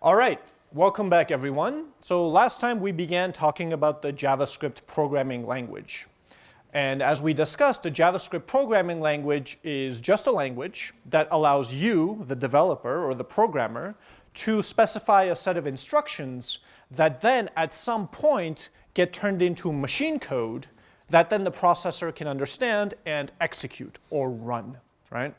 All right, welcome back everyone. So last time we began talking about the JavaScript programming language. And as we discussed, the JavaScript programming language is just a language that allows you, the developer or the programmer, to specify a set of instructions that then at some point get turned into machine code that then the processor can understand and execute or run, right?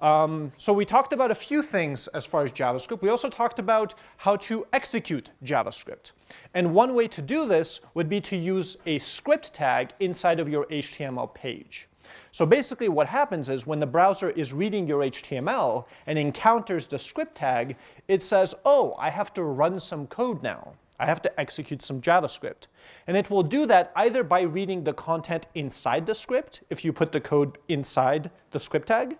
Um, so we talked about a few things as far as JavaScript. We also talked about how to execute JavaScript. And one way to do this would be to use a script tag inside of your HTML page. So basically what happens is when the browser is reading your HTML and encounters the script tag, it says, oh, I have to run some code now. I have to execute some JavaScript. And it will do that either by reading the content inside the script, if you put the code inside the script tag,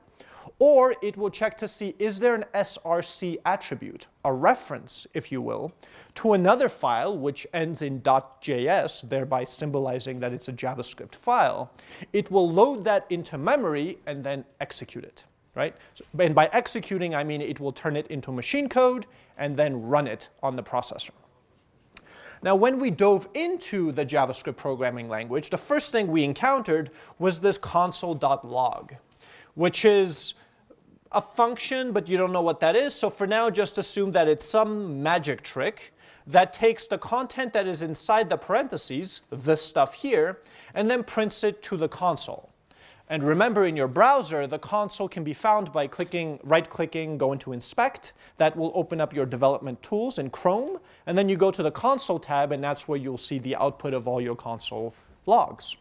or it will check to see is there an src attribute, a reference, if you will, to another file which ends in .js, thereby symbolizing that it's a JavaScript file. It will load that into memory and then execute it, right? So, and by executing, I mean it will turn it into machine code and then run it on the processor. Now, when we dove into the JavaScript programming language, the first thing we encountered was this console.log, which is a function, but you don't know what that is. So for now, just assume that it's some magic trick that takes the content that is inside the parentheses, this stuff here, and then prints it to the console. And remember in your browser, the console can be found by clicking, right-clicking, go into inspect. That will open up your development tools in Chrome. And then you go to the console tab, and that's where you'll see the output of all your console logs.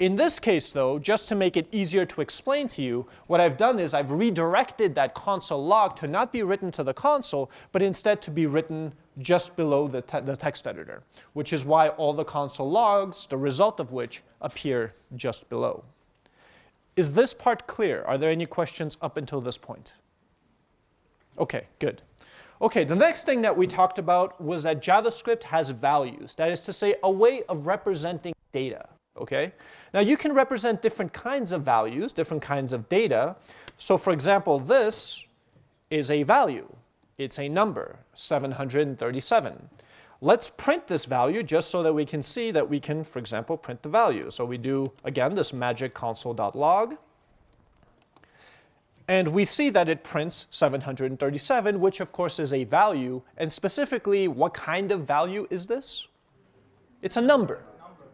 In this case, though, just to make it easier to explain to you, what I've done is I've redirected that console log to not be written to the console, but instead to be written just below the, te the text editor, which is why all the console logs, the result of which, appear just below. Is this part clear? Are there any questions up until this point? Okay, good. Okay, the next thing that we talked about was that JavaScript has values. That is to say, a way of representing data okay? Now you can represent different kinds of values, different kinds of data. So for example, this is a value. It's a number, 737. Let's print this value just so that we can see that we can, for example, print the value. So we do, again, this magic console.log. And we see that it prints 737, which of course is a value. And specifically, what kind of value is this? It's a number.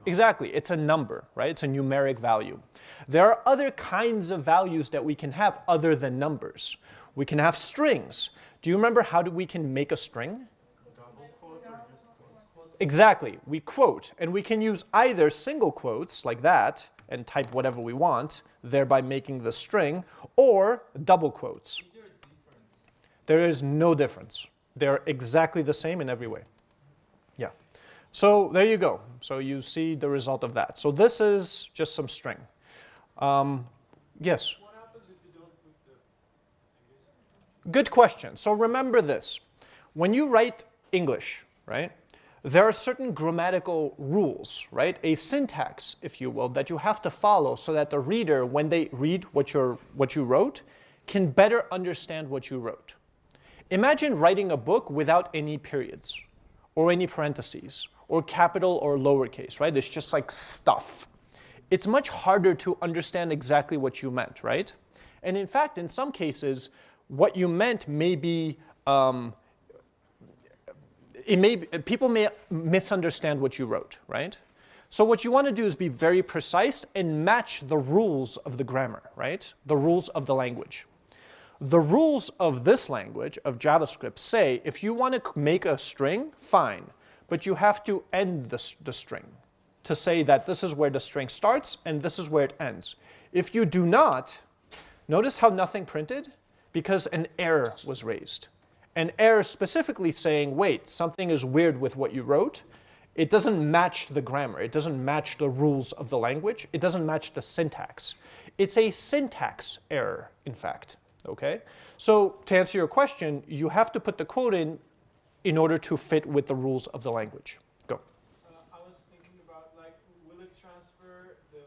Exactly, it's a number, right? It's a numeric value. There are other kinds of values that we can have other than numbers. We can have strings. Do you remember how do we can make a string? Exactly, we quote, and we can use either single quotes like that and type whatever we want, thereby making the string, or double quotes. There is no difference. They're exactly the same in every way. So there you go. So you see the result of that. So this is just some string. Um, yes? What happens if you don't put the Good question. So remember this. When you write English, right, there are certain grammatical rules, right? A syntax, if you will, that you have to follow so that the reader, when they read what, you're, what you wrote, can better understand what you wrote. Imagine writing a book without any periods or any parentheses or capital or lowercase, right? It's just like stuff. It's much harder to understand exactly what you meant, right? And in fact, in some cases, what you meant may be, um, it may, people may misunderstand what you wrote, right? So what you want to do is be very precise and match the rules of the grammar, right? The rules of the language. The rules of this language, of JavaScript, say if you want to make a string, fine but you have to end the, the string to say that this is where the string starts and this is where it ends. If you do not, notice how nothing printed? Because an error was raised. An error specifically saying, wait, something is weird with what you wrote. It doesn't match the grammar. It doesn't match the rules of the language. It doesn't match the syntax. It's a syntax error, in fact. Okay? So to answer your question, you have to put the quote in in order to fit with the rules of the language. Go. Uh, I was thinking about like, will it transfer the,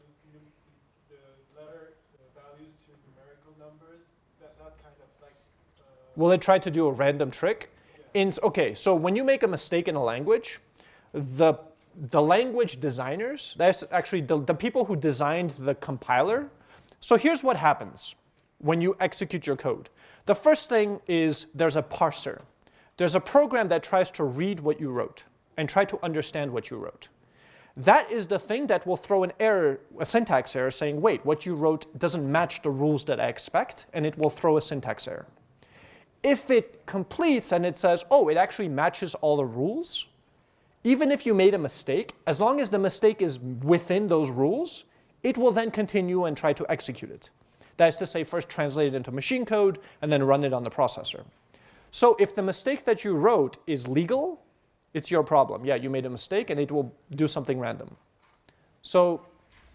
the letter the values to numerical numbers? That, that kind of like. Uh, will it try to do a random trick? Yes. In, okay, so when you make a mistake in a language, the, the language designers, that's actually the, the people who designed the compiler. So here's what happens when you execute your code. The first thing is there's a parser. There's a program that tries to read what you wrote and try to understand what you wrote. That is the thing that will throw an error, a syntax error saying, wait, what you wrote doesn't match the rules that I expect, and it will throw a syntax error. If it completes and it says, oh, it actually matches all the rules, even if you made a mistake, as long as the mistake is within those rules, it will then continue and try to execute it. That is to say, first translate it into machine code and then run it on the processor. So if the mistake that you wrote is legal, it's your problem. Yeah, you made a mistake and it will do something random. So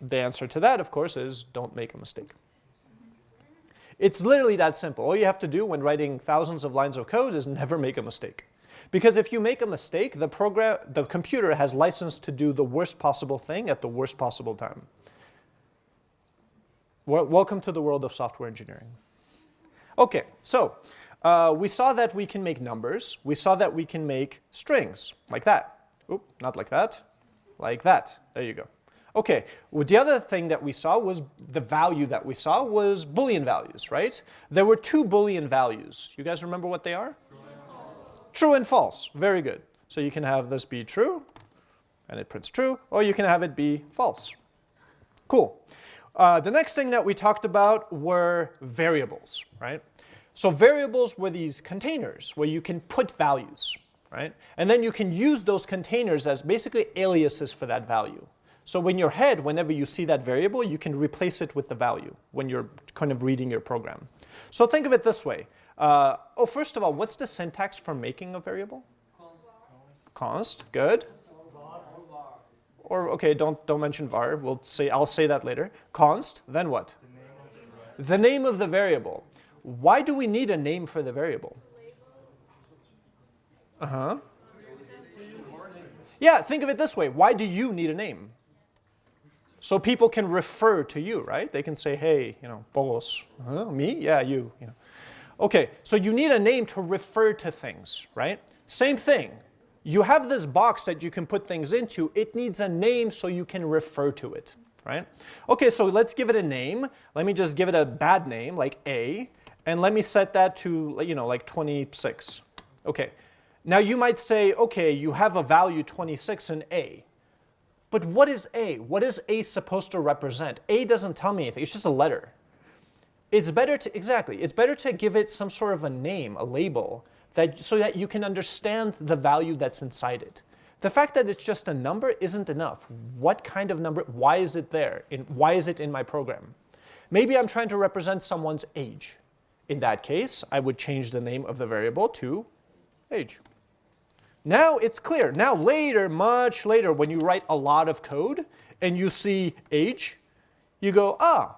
the answer to that, of course, is don't make a mistake. It's literally that simple. All you have to do when writing thousands of lines of code is never make a mistake. Because if you make a mistake, the, program, the computer has license to do the worst possible thing at the worst possible time. Welcome to the world of software engineering. Okay, so uh, we saw that we can make numbers. We saw that we can make strings, like that. Oop, not like that, like that. There you go. Okay, well, the other thing that we saw was the value that we saw was Boolean values, right? There were two Boolean values. You guys remember what they are? True and false. True and false. Very good. So you can have this be true, and it prints true, or you can have it be false. Cool. Uh, the next thing that we talked about were variables, right? So variables were these containers where you can put values, right? And then you can use those containers as basically aliases for that value. So in your head, whenever you see that variable, you can replace it with the value when you're kind of reading your program. So think of it this way. Uh, oh, first of all, what's the syntax for making a variable? Const. Const, good. Or okay, don't don't mention var. We'll say I'll say that later. Const. Then what? The name of the variable. Why do we need a name for the variable? Uh huh. Yeah, think of it this way. Why do you need a name? So people can refer to you, right? They can say, hey, you know, Bolos. Huh? Me? Yeah, you. you know. Okay, so you need a name to refer to things, right? Same thing. You have this box that you can put things into. It needs a name so you can refer to it, right? Okay, so let's give it a name. Let me just give it a bad name, like A, and let me set that to, you know, like 26. Okay, now you might say, okay, you have a value 26 in A. But what is A? What is A supposed to represent? A doesn't tell me anything. It's just a letter. It's better to, exactly, it's better to give it some sort of a name, a label, that, so that you can understand the value that's inside it. The fact that it's just a number isn't enough. What kind of number, why is it there? In, why is it in my program? Maybe I'm trying to represent someone's age. In that case, I would change the name of the variable to age. Now it's clear. Now later, much later, when you write a lot of code and you see age, you go, ah,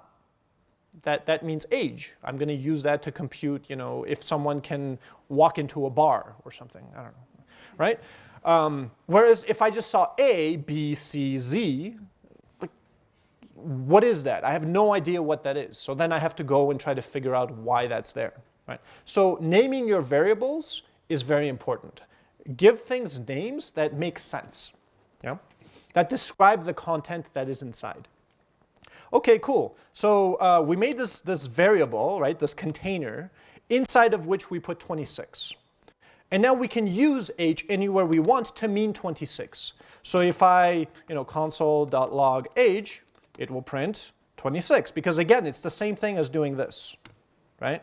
that, that means age. I'm going to use that to compute, you know, if someone can walk into a bar or something. I don't know, right? Um, whereas if I just saw A, B, C, Z, what is that? I have no idea what that is. So then I have to go and try to figure out why that's there, right? So naming your variables is very important give things names that make sense, yeah? that describe the content that is inside. Okay, cool. So uh, we made this, this variable, right, this container, inside of which we put 26. And now we can use age anywhere we want to mean 26. So if I, you know, console.log age, it will print 26 because again, it's the same thing as doing this, right?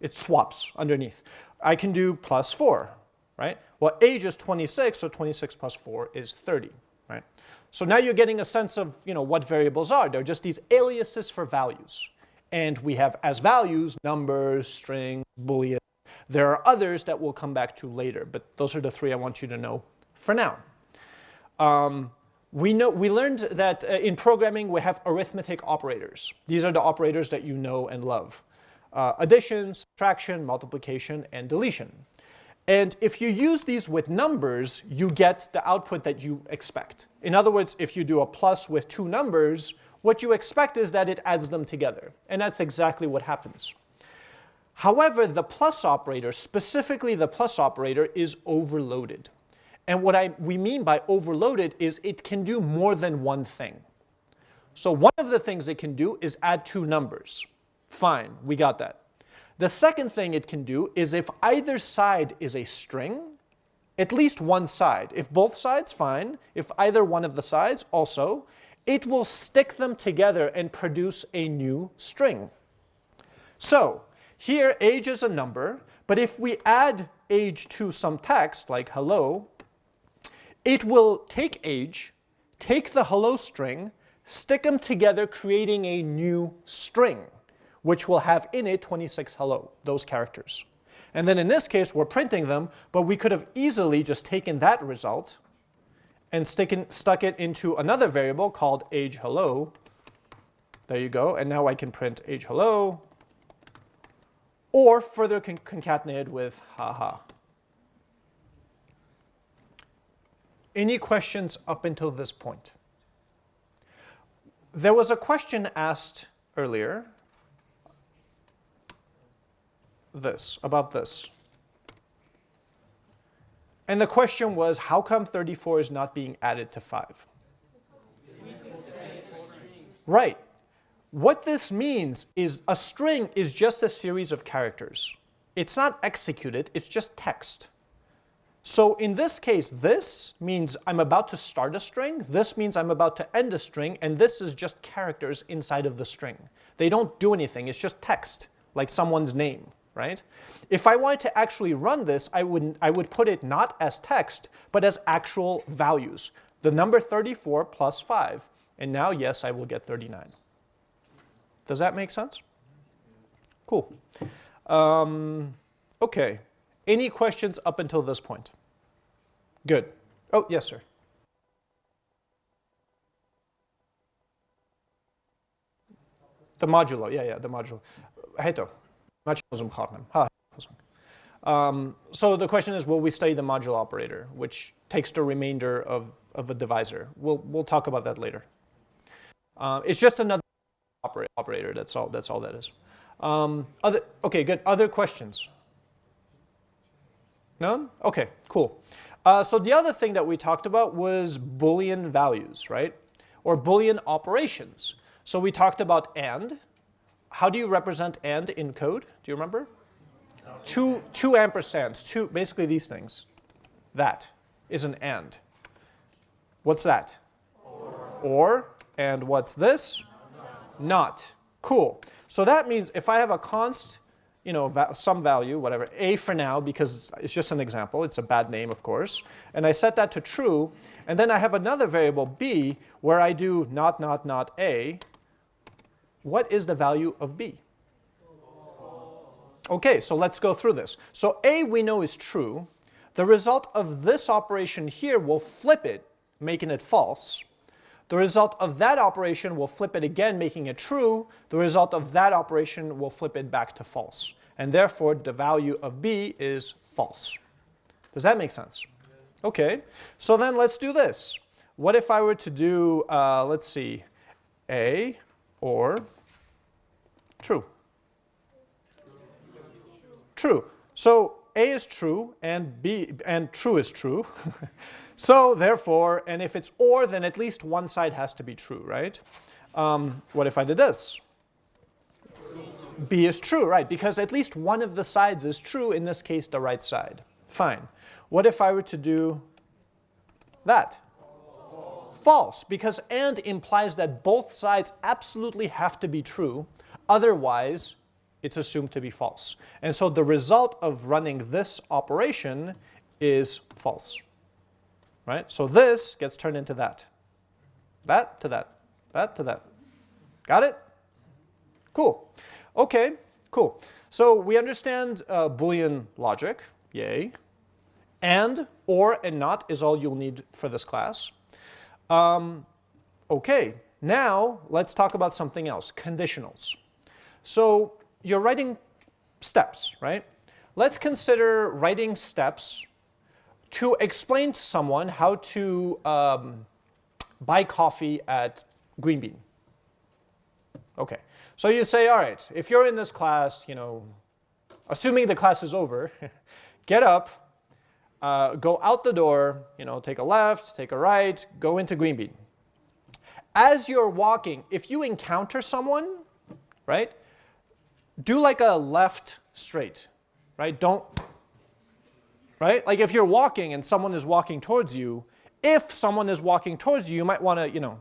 It swaps underneath. I can do plus 4, right? Well, age is 26, so 26 plus 4 is 30, right? So now you're getting a sense of you know, what variables are. They're just these aliases for values. And we have as values numbers, strings, boolean. There are others that we'll come back to later, but those are the three I want you to know for now. Um, we, know, we learned that uh, in programming we have arithmetic operators. These are the operators that you know and love. Uh, addition, subtraction, multiplication, and deletion. And if you use these with numbers, you get the output that you expect. In other words, if you do a plus with two numbers, what you expect is that it adds them together. And that's exactly what happens. However, the plus operator, specifically the plus operator, is overloaded. And what I, we mean by overloaded is it can do more than one thing. So one of the things it can do is add two numbers. Fine, we got that. The second thing it can do is if either side is a string, at least one side. If both sides, fine. If either one of the sides, also, it will stick them together and produce a new string. So here age is a number, but if we add age to some text like hello, it will take age, take the hello string, stick them together creating a new string, which will have in it 26 hello, those characters. And then in this case, we're printing them, but we could have easily just taken that result and in, stuck it into another variable called age hello. There you go. And now I can print age hello or further con concatenated with haha. Any questions up until this point? There was a question asked earlier, this, about this. And the question was, how come 34 is not being added to 5? Right. What this means is a string is just a series of characters. It's not executed, it's just text. So in this case, this means I'm about to start a string, this means I'm about to end a string, and this is just characters inside of the string. They don't do anything, it's just text, like someone's name, right? If I wanted to actually run this, I would, I would put it not as text, but as actual values. The number 34 plus 5. And now, yes, I will get 39. Does that make sense? Cool. Um, okay. Any questions up until this point? Good. Oh, yes, sir. The modulo, yeah, yeah, the modulo. Heto. Um, so the question is, will we study the modulo operator, which takes the remainder of, of a divisor? We'll, we'll talk about that later. Uh, it's just another operator. That's all. That's all that is. Um, other, okay, good. Other questions? None? Okay, cool. Uh, so the other thing that we talked about was Boolean values, right? Or Boolean operations. So we talked about AND. How do you represent AND in code? Do you remember? Two, two ampersands, two, basically these things. That is an AND. What's that? Or. or and what's this? not. Cool. So that means if I have a const, you know, va some value, whatever, a for now, because it's just an example, it's a bad name, of course, and I set that to true, and then I have another variable b where I do not, not, not a, what is the value of b? Okay, so let's go through this. So a we know is true. The result of this operation here will flip it, making it false. The result of that operation will flip it again, making it true. The result of that operation will flip it back to false. And therefore, the value of b is false. Does that make sense? Okay, so then let's do this. What if I were to do, uh, let's see, a or true? True. So a is true and b and true is true. So therefore, and if it's or, then at least one side has to be true, right? Um, what if I did this? B is true, right? Because at least one of the sides is true, in this case, the right side. Fine. What if I were to do that? False. False, because and implies that both sides absolutely have to be true. Otherwise, it's assumed to be false. And so the result of running this operation is false right? So this gets turned into that. That to that, that to that. Got it? Cool. Okay, cool. So we understand uh, Boolean logic, yay. And, or, and not is all you'll need for this class. Um, okay, now let's talk about something else, conditionals. So you're writing steps, right? Let's consider writing steps to explain to someone how to um, buy coffee at Green Bean. Okay, so you say, all right, if you're in this class, you know, assuming the class is over, get up, uh, go out the door, you know, take a left, take a right, go into Green Bean. As you're walking, if you encounter someone, right, do like a left straight, right? Don't, right? Like if you're walking and someone is walking towards you, if someone is walking towards you, you might want to, you know,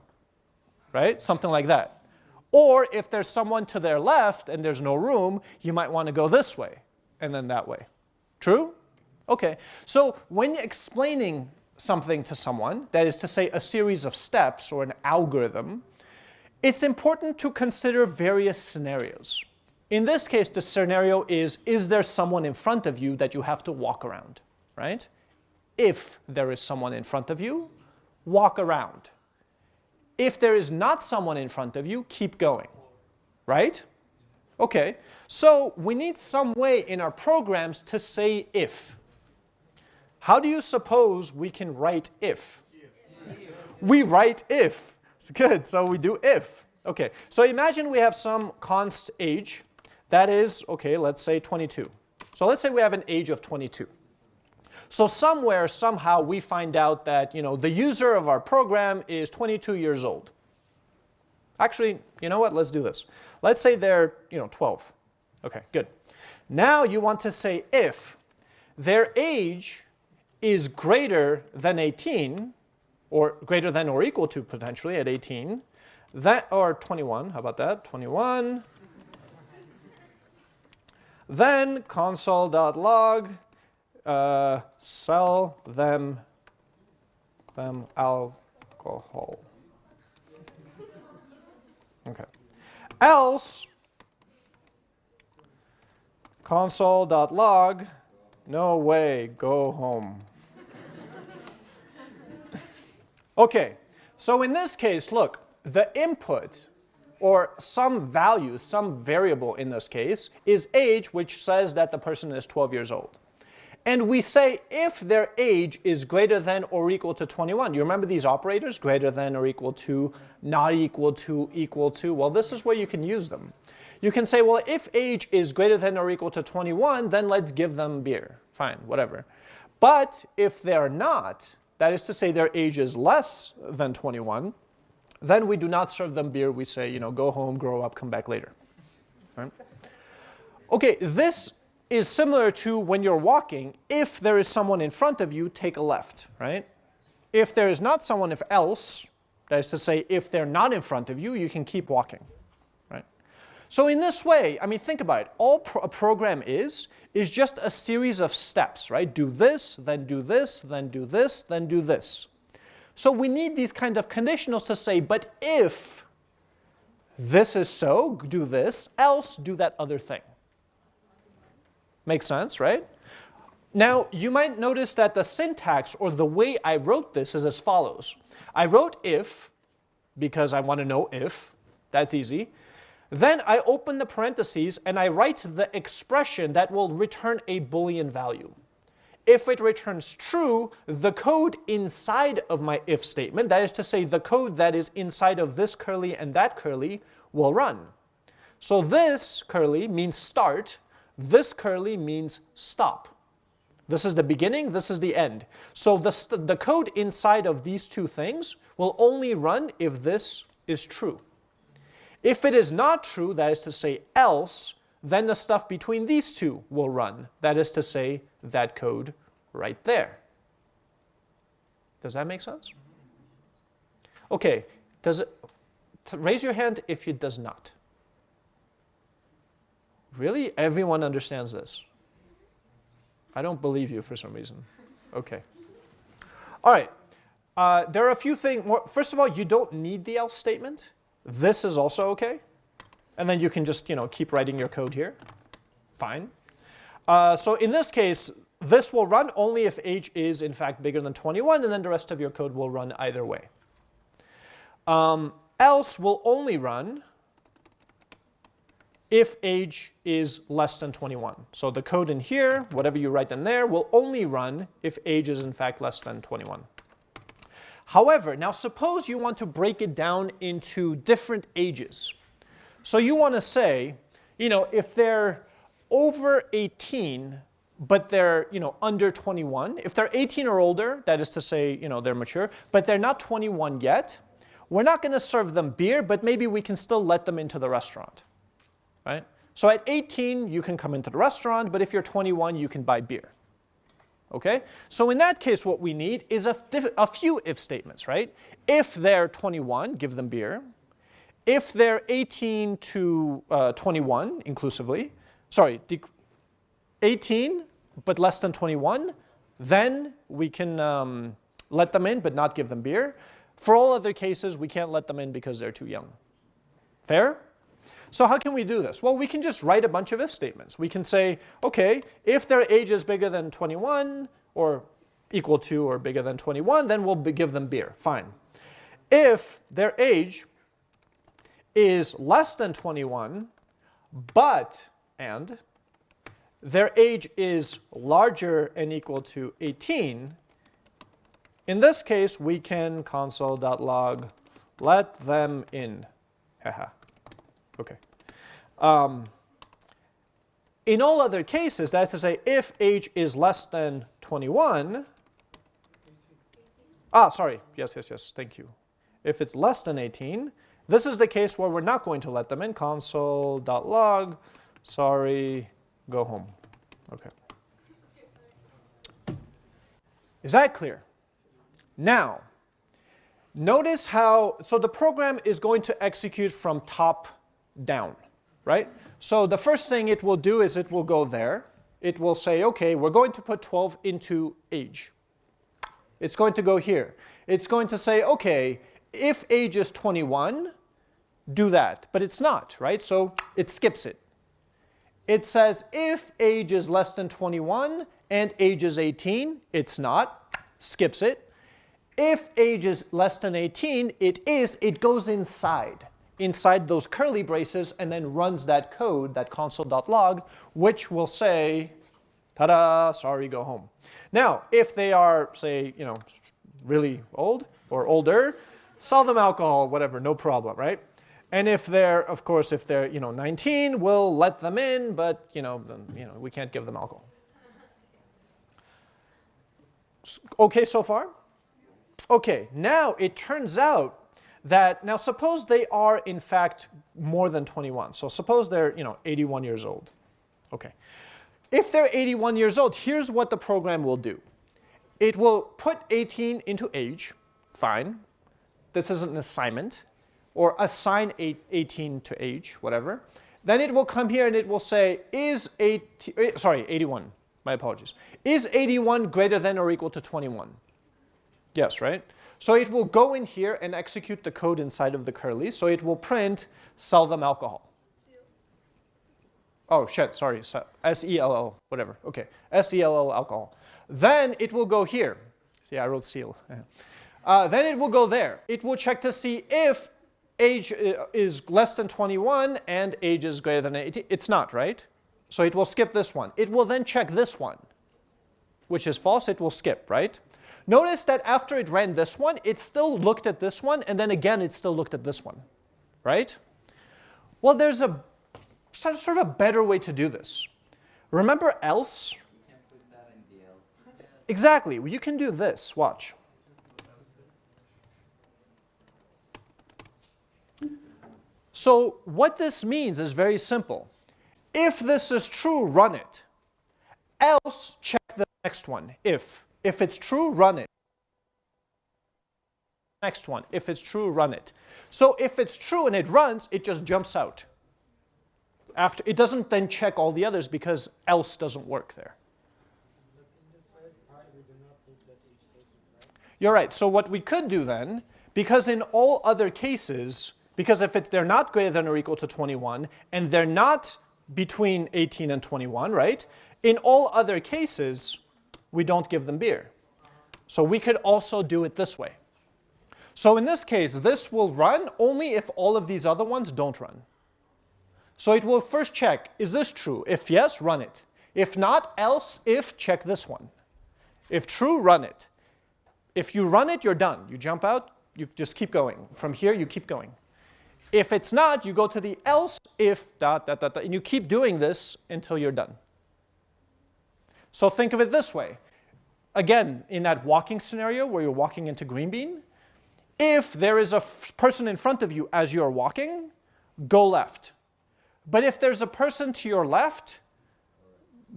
right? Something like that. Or if there's someone to their left and there's no room, you might want to go this way and then that way. True? Okay. So when explaining something to someone, that is to say a series of steps or an algorithm, it's important to consider various scenarios. In this case, the scenario is, is there someone in front of you that you have to walk around, right? If there is someone in front of you, walk around. If there is not someone in front of you, keep going, right? Okay, so we need some way in our programs to say if. How do you suppose we can write if? we write if. It's good, so we do if. Okay, so imagine we have some const age that is, okay, let's say 22. So let's say we have an age of 22. So somewhere, somehow, we find out that you know, the user of our program is 22 years old. Actually, you know what? Let's do this. Let's say they're you know, 12. Okay, good. Now you want to say if their age is greater than 18, or greater than or equal to potentially at 18, that, or 21, how about that? 21, then console.log, uh, sell them, them alcohol. Okay. Else, console.log, no way, go home. okay, so in this case, look, the input or some value, some variable in this case, is age, which says that the person is 12 years old. And we say if their age is greater than or equal to 21. You remember these operators? Greater than or equal to, not equal to, equal to. Well, this is where you can use them. You can say, well, if age is greater than or equal to 21, then let's give them beer. Fine, whatever. But if they're not, that is to say their age is less than 21, then we do not serve them beer. We say, you know, go home, grow up, come back later. Right? Okay, this is similar to when you're walking. If there is someone in front of you, take a left, right? If there is not someone if else, that is to say, if they're not in front of you, you can keep walking, right? So in this way, I mean, think about it. All pro a program is, is just a series of steps, right? Do this, then do this, then do this, then do this. So we need these kinds of conditionals to say, but if this is so, do this, else do that other thing. Makes sense, right? Now, you might notice that the syntax or the way I wrote this is as follows. I wrote if, because I want to know if, that's easy. Then I open the parentheses and I write the expression that will return a Boolean value if it returns true, the code inside of my if statement, that is to say the code that is inside of this curly and that curly, will run. So this curly means start, this curly means stop. This is the beginning, this is the end. So the, the code inside of these two things will only run if this is true. If it is not true, that is to say else, then the stuff between these two will run. That is to say, that code right there. Does that make sense? Okay, does it, raise your hand if it does not. Really? Everyone understands this? I don't believe you for some reason. Okay. All right. Uh, there are a few things. First of all, you don't need the else statement. This is also OK. And then you can just you know, keep writing your code here. Fine. Uh, so in this case, this will run only if age is in fact bigger than 21, and then the rest of your code will run either way. Um, else will only run if age is less than 21. So the code in here, whatever you write in there, will only run if age is in fact less than 21. However, now suppose you want to break it down into different ages. So you want to say, you know, if they're over 18, but they're you know under 21, if they're 18 or older, that is to say you know they're mature, but they're not 21 yet, we're not going to serve them beer, but maybe we can still let them into the restaurant, right? So at 18, you can come into the restaurant, but if you're 21, you can buy beer. Okay? So in that case, what we need is a, a few if statements, right? If they're 21, give them beer. If they're 18 to uh, 21 inclusively, sorry, 18 but less than 21, then we can um, let them in but not give them beer. For all other cases, we can't let them in because they're too young. Fair? So how can we do this? Well, we can just write a bunch of if statements. We can say, okay, if their age is bigger than 21 or equal to or bigger than 21, then we'll give them beer. Fine. If their age is less than 21, but, and, their age is larger and equal to 18, in this case, we can console.log let them in. Okay. Um, in all other cases, that is to say, if age is less than 21, ah, sorry, yes, yes, yes, thank you. If it's less than 18, this is the case where we're not going to let them in, console.log, sorry, go home. Okay. Is that clear? Now, notice how, so the program is going to execute from top down, right? So the first thing it will do is it will go there. It will say, okay, we're going to put 12 into age. It's going to go here. It's going to say, okay, if age is 21, do that. But it's not, right? So it skips it. It says if age is less than 21 and age is 18, it's not, skips it. If age is less than 18, it is, it goes inside inside those curly braces and then runs that code, that console.log, which will say, ta-da, sorry, go home. Now, if they are, say, you know, really old or older, sell them alcohol, whatever, no problem, right? And if they're, of course, if they're, you know, 19, we'll let them in, but, you know, you know, we can't give them alcohol. Okay so far? Okay, now it turns out that now suppose they are in fact more than 21. So suppose they're you know 81 years old. Okay. If they're 81 years old, here's what the program will do. It will put 18 into age, fine. This is an assignment, or assign 18 to age, whatever. Then it will come here and it will say, is 80, eh, sorry, 81, my apologies. Is 81 greater than or equal to 21? Yes, right? So it will go in here and execute the code inside of the curly. So it will print sell them alcohol. Oh, shit, sorry, S-E-L-L, whatever. Okay, S-E-L-L alcohol. Then it will go here. See, I wrote seal. uh, then it will go there. It will check to see if age uh, is less than 21 and age is greater than 18. It's not, right? So it will skip this one. It will then check this one, which is false. It will skip, right? Notice that after it ran this one, it still looked at this one, and then again it still looked at this one, right? Well, there's a sort of a better way to do this. Remember else? Exactly, you can do this, watch. So what this means is very simple. If this is true, run it. Else, check the next one, if. If it's true, run it. Next one, if it's true, run it. So if it's true and it runs, it just jumps out. After, it doesn't then check all the others because else doesn't work there. You're right. So what we could do then, because in all other cases, because if it's they're not greater than or equal to 21, and they're not between 18 and 21, right? In all other cases, we don't give them beer. So we could also do it this way. So in this case, this will run only if all of these other ones don't run. So it will first check, is this true? If yes, run it. If not, else, if, check this one. If true, run it. If you run it, you're done. You jump out, you just keep going. From here, you keep going. If it's not, you go to the else if dot, dot, dot, dot, and you keep doing this until you're done. So think of it this way. Again, in that walking scenario where you're walking into green bean, if there is a person in front of you as you're walking, go left. But if there's a person to your left,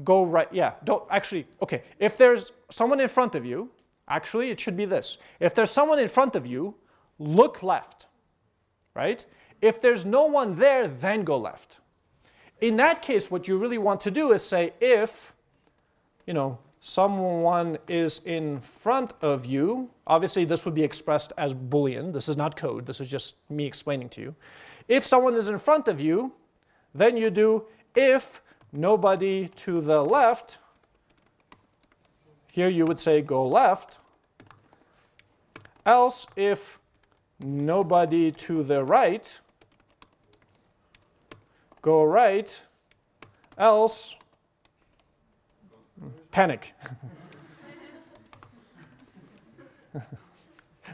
go right. Yeah, don't actually, okay. If there's someone in front of you, actually it should be this. If there's someone in front of you, look left, right? If there's no one there, then go left. In that case, what you really want to do is say if, you know, someone is in front of you, obviously this would be expressed as Boolean. This is not code. This is just me explaining to you. If someone is in front of you, then you do if nobody to the left, here you would say go left, else if nobody to the right, go right, else panic.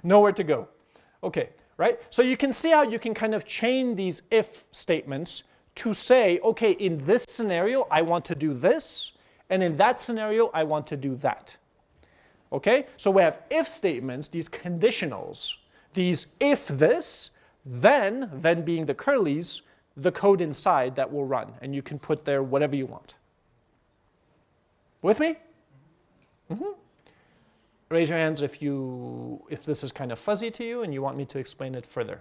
Nowhere to go. Okay, right? So you can see how you can kind of chain these if statements to say, okay, in this scenario, I want to do this, and in that scenario, I want to do that. Okay, so we have if statements, these conditionals, these if this, then, then being the curlies, the code inside that will run, and you can put there whatever you want. With me? Mm -hmm. Raise your hands if, you, if this is kind of fuzzy to you and you want me to explain it further.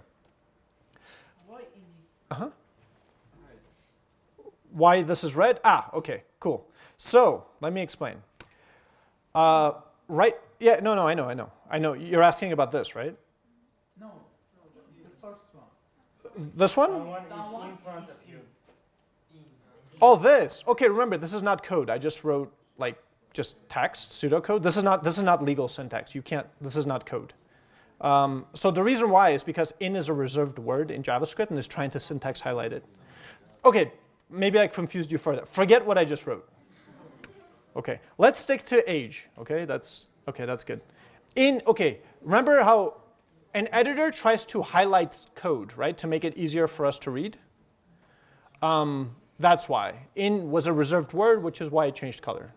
Why is uh-huh. Why this is red? Ah, okay, cool. So, let me explain. Uh, right, yeah, no, no, I know, I know. I know, you're asking about this, right? No, the first one. This one? Someone in front of you. Oh, this. Okay, remember, this is not code. I just wrote like just text, pseudocode. This is not this is not legal syntax. You can't. This is not code. Um, so the reason why is because in is a reserved word in JavaScript and is trying to syntax highlight it. Okay, maybe I confused you further. Forget what I just wrote. Okay, let's stick to age. Okay, that's okay. That's good. In okay, remember how an editor tries to highlight code, right, to make it easier for us to read. Um, that's why. In was a reserved word, which is why it changed color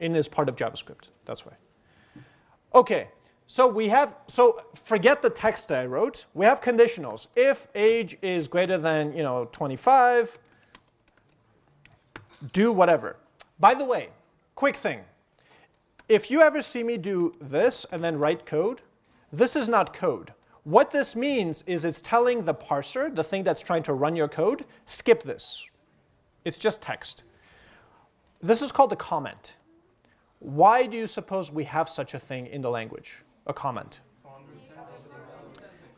in is part of JavaScript. That's why. Okay, so we have, so forget the text I wrote. We have conditionals. If age is greater than, you know, 25, do whatever. By the way, quick thing. If you ever see me do this and then write code, this is not code. What this means is it's telling the parser, the thing that's trying to run your code, skip this. It's just text. This is called a comment. Why do you suppose we have such a thing in the language, a comment?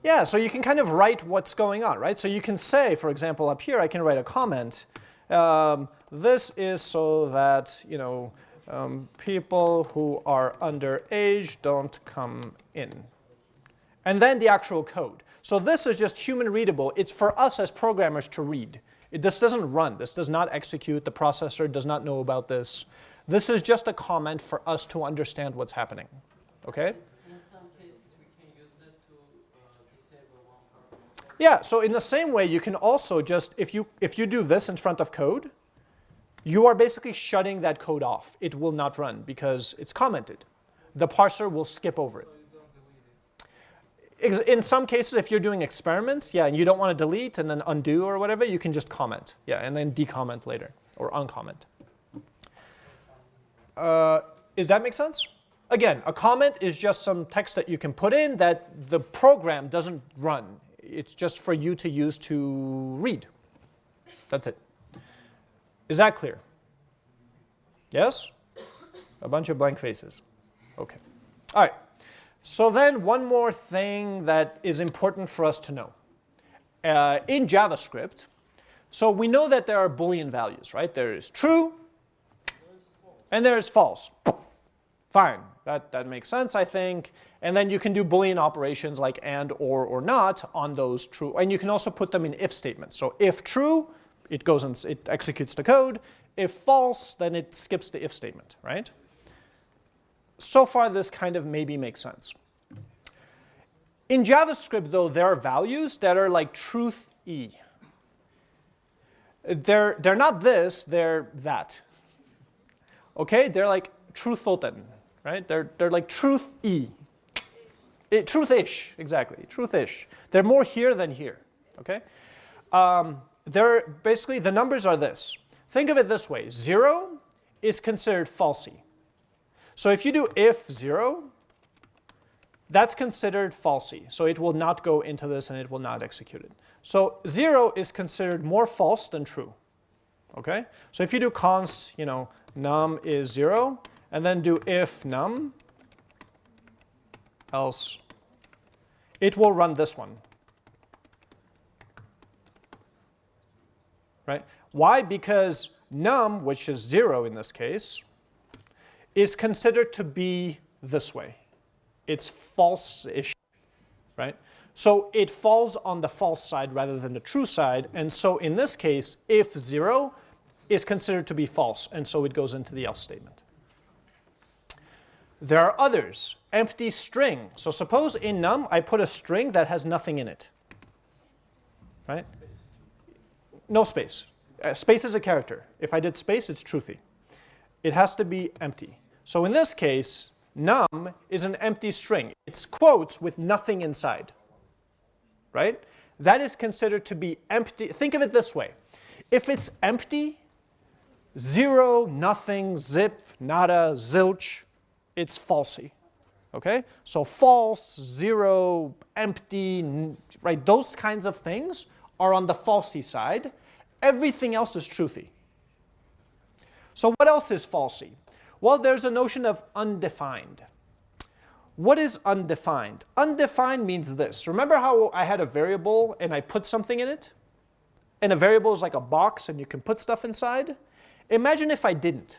Yeah, so you can kind of write what's going on, right? So you can say, for example, up here, I can write a comment. Um, this is so that, you know, um, people who are underage don't come in. And then the actual code. So this is just human readable. It's for us as programmers to read. It, this doesn't run. This does not execute. The processor does not know about this. This is just a comment for us to understand what's happening. Okay? In some cases, we can use that to uh, disable one Yeah, so in the same way, you can also just, if you, if you do this in front of code, you are basically shutting that code off. It will not run because it's commented. The parser will skip over it. In some cases, if you're doing experiments, yeah, and you don't want to delete and then undo or whatever, you can just comment, yeah, and then decomment later or uncomment. Uh, does that make sense? Again, a comment is just some text that you can put in that the program doesn't run. It's just for you to use to read. That's it. Is that clear? Yes? A bunch of blank faces. Okay. All right. So then one more thing that is important for us to know. Uh, in JavaScript, so we know that there are Boolean values, right? There is true, and there's false. Fine, that, that makes sense, I think. And then you can do Boolean operations like and, or, or not on those true. And you can also put them in if statements. So if true, it goes and it executes the code. If false, then it skips the if statement, right? So far, this kind of maybe makes sense. In JavaScript, though, there are values that are like truth E. They're, they're not this, they're that. Okay, they're like truthoten, right? They're, they're like truth E. Truth-ish, exactly, truth-ish. They're more here than here, okay? Um, they're basically, the numbers are this. Think of it this way, zero is considered falsy. So if you do if zero, that's considered falsy. So it will not go into this and it will not execute it. So 0 is considered more false than true. Okay? So if you do const, you know, num is 0, and then do if num, else, it will run this one. Right? Why? Because num, which is 0 in this case, is considered to be this way. It's false-ish, right? So it falls on the false side rather than the true side. And so in this case, if 0 is considered to be false, and so it goes into the else statement. There are others. Empty string. So suppose in num I put a string that has nothing in it. Right? No space. Uh, space is a character. If I did space, it's truthy. It has to be empty. So in this case, num is an empty string. It's quotes with nothing inside, right? That is considered to be empty. Think of it this way. If it's empty, zero, nothing, zip, nada, zilch, it's falsy, okay? So false, zero, empty, right? Those kinds of things are on the falsy side. Everything else is truthy. So what else is falsy? Well, there's a notion of undefined. What is undefined? Undefined means this. Remember how I had a variable and I put something in it? And a variable is like a box and you can put stuff inside? Imagine if I didn't.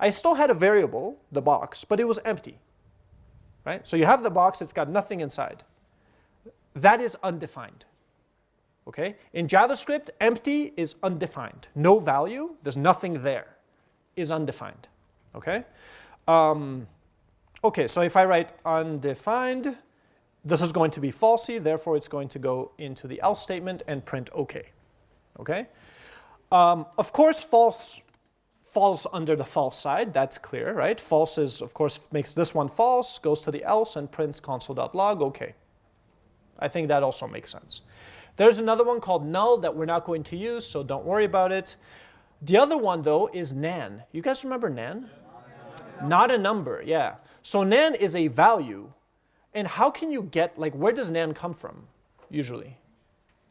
I still had a variable, the box, but it was empty. Right? So you have the box, it's got nothing inside. That is undefined. Okay? In JavaScript, empty is undefined. No value, there's nothing there, is undefined. Okay? Um, okay, so if I write undefined, this is going to be falsy, therefore it's going to go into the else statement and print OK. Okay? Um, of course, false falls under the false side, that's clear, right? False is, of course, makes this one false, goes to the else and prints console.log, okay. I think that also makes sense. There's another one called null that we're not going to use, so don't worry about it. The other one, though, is nan. You guys remember nan? Not a number, yeah. So nan is a value. And how can you get, like, where does nan come from, usually?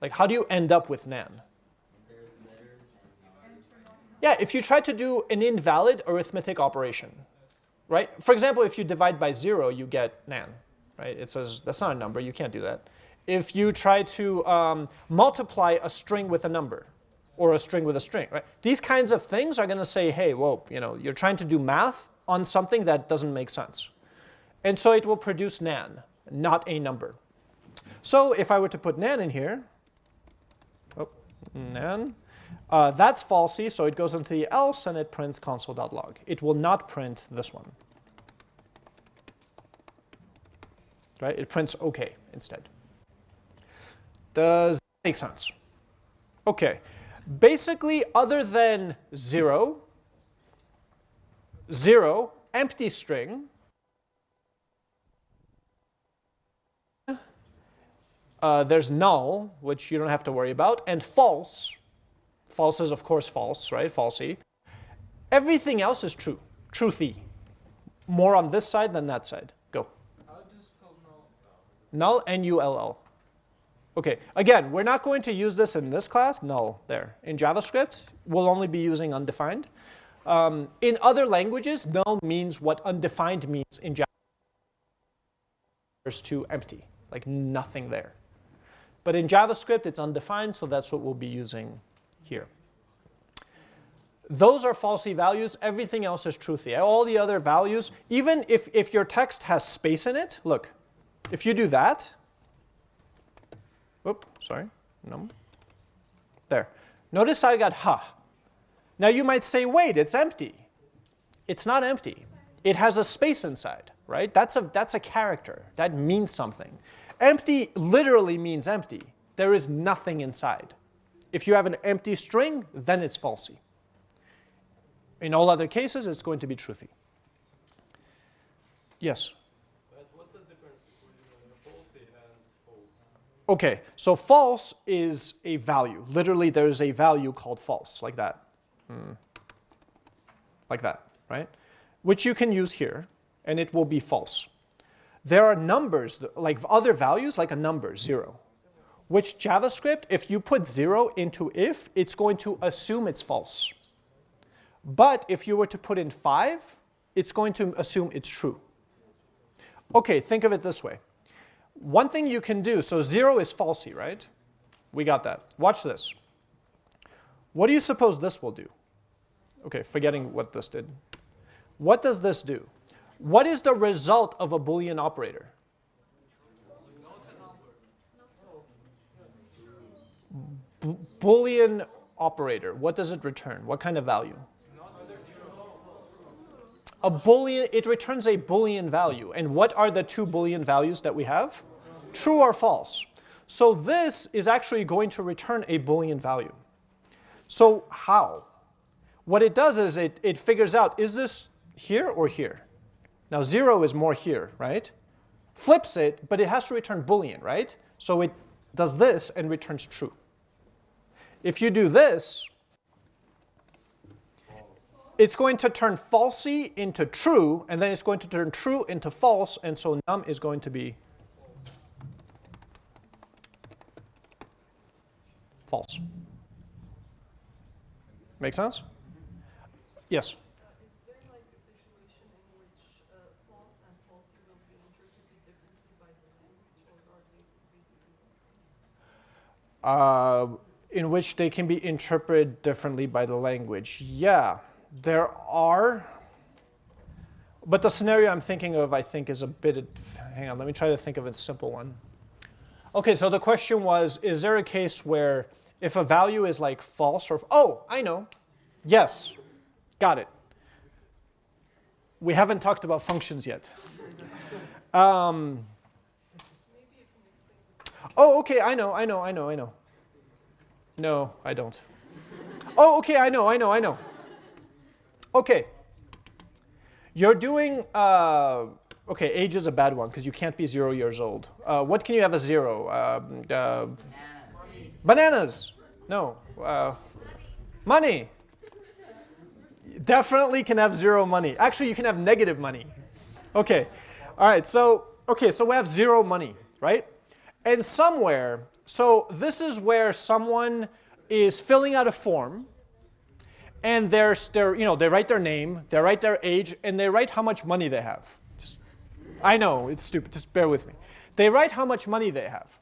Like, how do you end up with nan? Yeah, if you try to do an invalid arithmetic operation, right? For example, if you divide by zero, you get nan, right? It says that's not a number, you can't do that. If you try to um, multiply a string with a number, or a string with a string, right? These kinds of things are going to say, hey, whoa, you know, you're trying to do math, on something that doesn't make sense. And so it will produce nan, not a number. So if I were to put nan in here, oh, nan, uh, that's falsy, so it goes into the else and it prints console.log. It will not print this one. Right? It prints OK instead. Does that make sense? OK. Basically, other than 0, 0, empty string, uh, there's null, which you don't have to worry about, and false. False is, of course, false, right? Falsy. Everything else is true, truthy. More on this side than that side. Go. Null, N-U-L-L. Okay, again, we're not going to use this in this class, null, there. In JavaScript, we'll only be using undefined. Um, in other languages, null means what undefined means in JavaScript There's two empty, like nothing there. But in JavaScript, it's undefined, so that's what we'll be using here. Those are falsy values. Everything else is truthy. All the other values, even if, if your text has space in it, look, if you do that, whoop, sorry, no, there. Notice I got ha. Now you might say, wait, it's empty. It's not empty. It has a space inside, right? That's a, that's a character. That means something. Empty literally means empty. There is nothing inside. If you have an empty string, then it's falsy. In all other cases, it's going to be truthy. Yes? But what's the difference between falsy and false? Okay, so false is a value. Literally, there's a value called false, like that. Hmm. Like that, right? Which you can use here, and it will be false. There are numbers, like other values, like a number, zero, which JavaScript, if you put zero into if, it's going to assume it's false. But if you were to put in five, it's going to assume it's true. Okay, think of it this way. One thing you can do, so zero is falsy, right? We got that. Watch this. What do you suppose this will do? Okay, forgetting what this did. What does this do? What is the result of a Boolean operator? Boolean operator, what does it return? What kind of value? A Boolean, it returns a Boolean value. And what are the two Boolean values that we have? True or false. So this is actually going to return a Boolean value. So how? What it does is it, it figures out, is this here or here? Now zero is more here, right? Flips it, but it has to return Boolean, right? So it does this and returns true. If you do this, it's going to turn falsy into true, and then it's going to turn true into false, and so num is going to be false. Make sense? Yes? Uh, in which they can be interpreted differently by the language. Yeah, there are. But the scenario I'm thinking of, I think, is a bit. Hang on, let me try to think of a simple one. Okay, so the question was Is there a case where if a value is like false or. Oh, I know. Yes, got it. We haven't talked about functions yet. Um, oh, okay, I know, I know, I know, I know. No, I don't. Oh, okay, I know, I know, I know. Okay. You're doing, uh, okay, age is a bad one because you can't be zero years old. Uh, what can you have as zero? Um, uh, bananas. No. Uh, money. Definitely can have zero money. Actually, you can have negative money. Okay. All right. So, okay, so we have zero money, right? And somewhere, so this is where someone is filling out a form and they're, they're, you know, they write their name, they write their age, and they write how much money they have. Just, I know, it's stupid, just bear with me. They write how much money they have.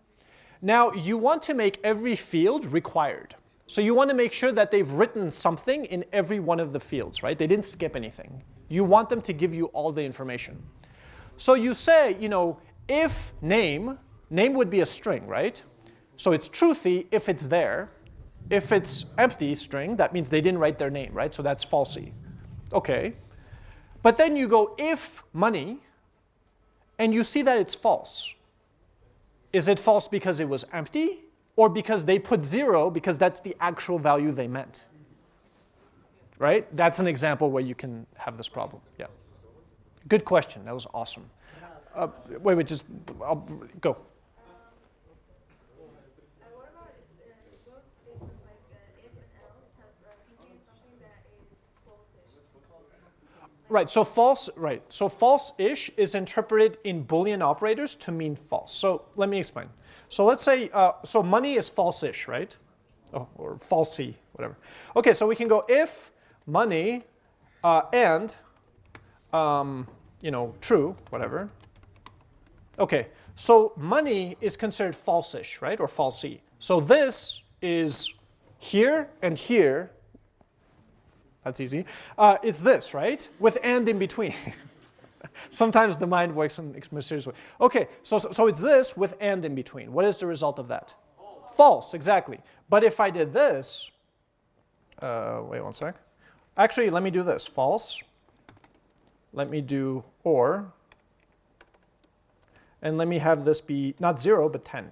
Now, you want to make every field required. So you want to make sure that they've written something in every one of the fields, right? They didn't skip anything. You want them to give you all the information. So you say, you know, if name, name would be a string, right? So it's truthy if it's there. If it's empty string, that means they didn't write their name, right? So that's falsy. Okay. But then you go if money, and you see that it's false. Is it false because it was empty? Or because they put zero because that's the actual value they meant? Right? That's an example where you can have this problem. Yeah. Good question. That was awesome. Uh, wait, wait, just I'll, go. Uh, what about uh, those statements like uh, if and else have uh, contain something that is false-ish? Right, so false, right. So false-ish is interpreted in Boolean operators to mean false. So let me explain. So let's say, uh, so money is false-ish, right? Oh, or falsy, whatever. Okay, so we can go if money uh, and, um, you know, true, whatever. Okay, so money is considered false-ish, right, or falsy. So this is here and here. That's easy. Uh, it's this, right, with and in between. Sometimes the mind works in a mysterious way. Okay, so, so, so it's this with and in between. What is the result of that? False, False exactly. But if I did this, uh, wait one sec. Actually, let me do this, false. Let me do or, and let me have this be not zero, but 10.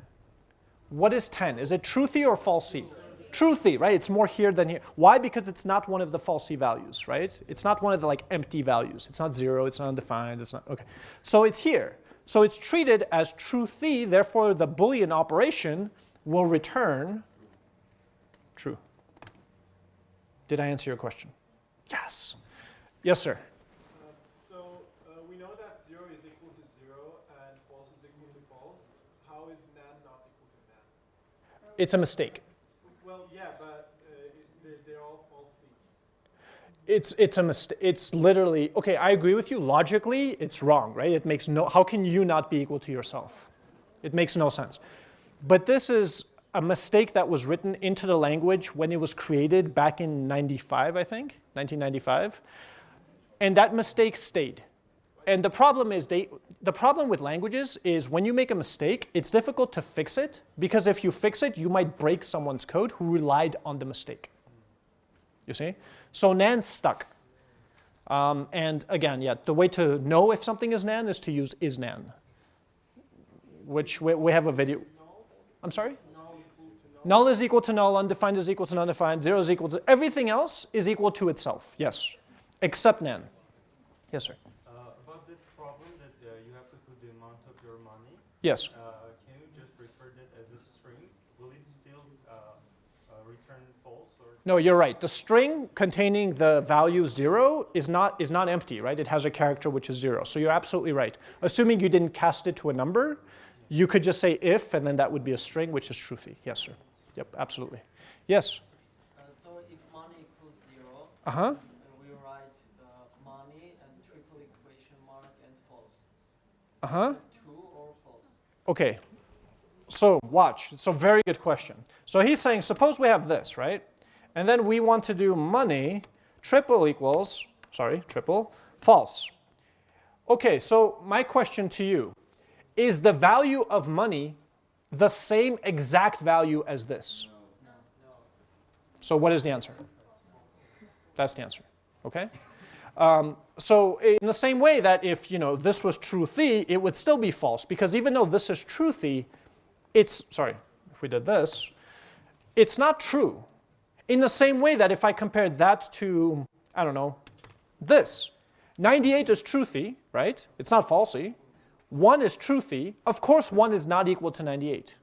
What is 10? Is it truthy or falsy? Truthy, right? It's more here than here. Why? Because it's not one of the falsy values, right? It's not one of the like empty values. It's not zero, it's not undefined, it's not, okay. So it's here. So it's treated as truthy, therefore the Boolean operation will return true. Did I answer your question? Yes. Yes, sir. So uh, So uh, It's it's a mistake. It's literally okay. I agree with you. Logically, it's wrong, right? It makes no. How can you not be equal to yourself? It makes no sense. But this is a mistake that was written into the language when it was created back in 95, I think, 1995. And that mistake stayed. And the problem is they the problem with languages is when you make a mistake, it's difficult to fix it because if you fix it, you might break someone's code who relied on the mistake. You see? So nan stuck. Um, and again, yeah, the way to know if something is nan is to use is nan, which we, we have a video. I'm sorry? Null is equal to null, undefined is equal to undefined, zero is equal to, everything else is equal to itself, yes, except nan. Yes, sir. Uh, about that problem that uh, you have to put the amount of your money, Yes. uh, can you just refer that as a string? Will it still uh, uh, return false or? No, you're right. The string containing the value zero is not, is not empty, right? It has a character which is zero. So you're absolutely right. Assuming you didn't cast it to a number, you could just say if, and then that would be a string, which is truthy. Yes, sir. Yep, absolutely. Yes. Uh, so if money equals zero, uh, we write uh, money and triple equation mark and false. Uh-huh. True or false? Okay. So watch. It's a very good question. So he's saying, suppose we have this, right? And then we want to do money triple equals, sorry, triple, false. Okay, so my question to you, is the value of money the same exact value as this? So what is the answer? That's the answer, okay? Um, so in the same way that if you know this was truthy, it would still be false because even though this is truthy, it's sorry, if we did this, it's not true. In the same way that if I compare that to, I don't know, this, 98 is truthy, right? It's not falsy. 1 is truthy. Of course, 1 is not equal to 98.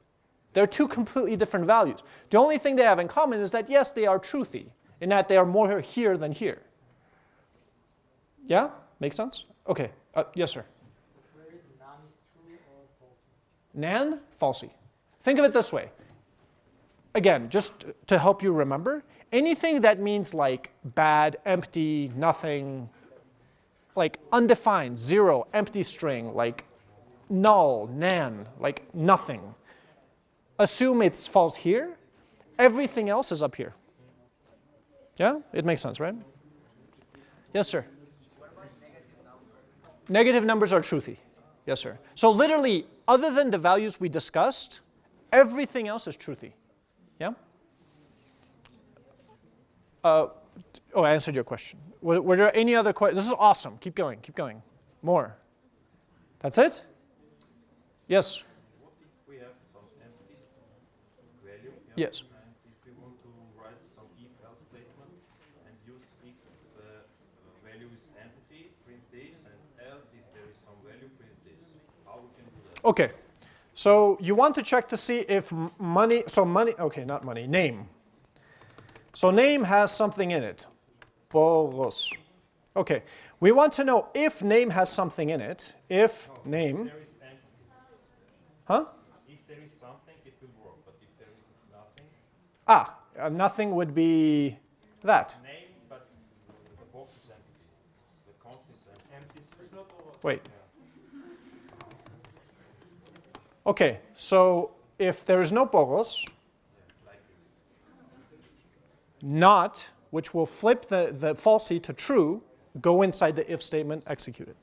They're two completely different values. The only thing they have in common is that, yes, they are truthy, in that they are more here than here. Yeah? Make sense? Okay. Uh, yes, sir. Where is is true or false? Nan, falsy. Think of it this way. Again, just to help you remember, anything that means like bad, empty, nothing, like undefined, zero, empty string, like null, nan, like nothing. Assume it's false here. Everything else is up here. Yeah? It makes sense, right? Yes, sir. Negative numbers are truthy. Yes, sir. So literally, other than the values we discussed, everything else is truthy. Yeah? Uh, oh, I answered your question. Were, were there any other questions? This is awesome. Keep going, keep going. More. That's it? Yes. We have some empty value. Yes. And if we want to write some if-else statement and use if the value is empty, print this, and else if there is some value, print this. How we can do that? Okay. So you want to check to see if money, so money, okay, not money, name. So name has something in it. Boros. Okay. We want to know if name has something in it. If name, There is empty. huh? If there is something, it will work. But if there is nothing, Ah, uh, nothing would be that. name, but the box is empty. The count is empty. Empty. There's no total. Wait. Okay, so if there is no poros, not, which will flip the, the falsy to true, go inside the if statement, execute it.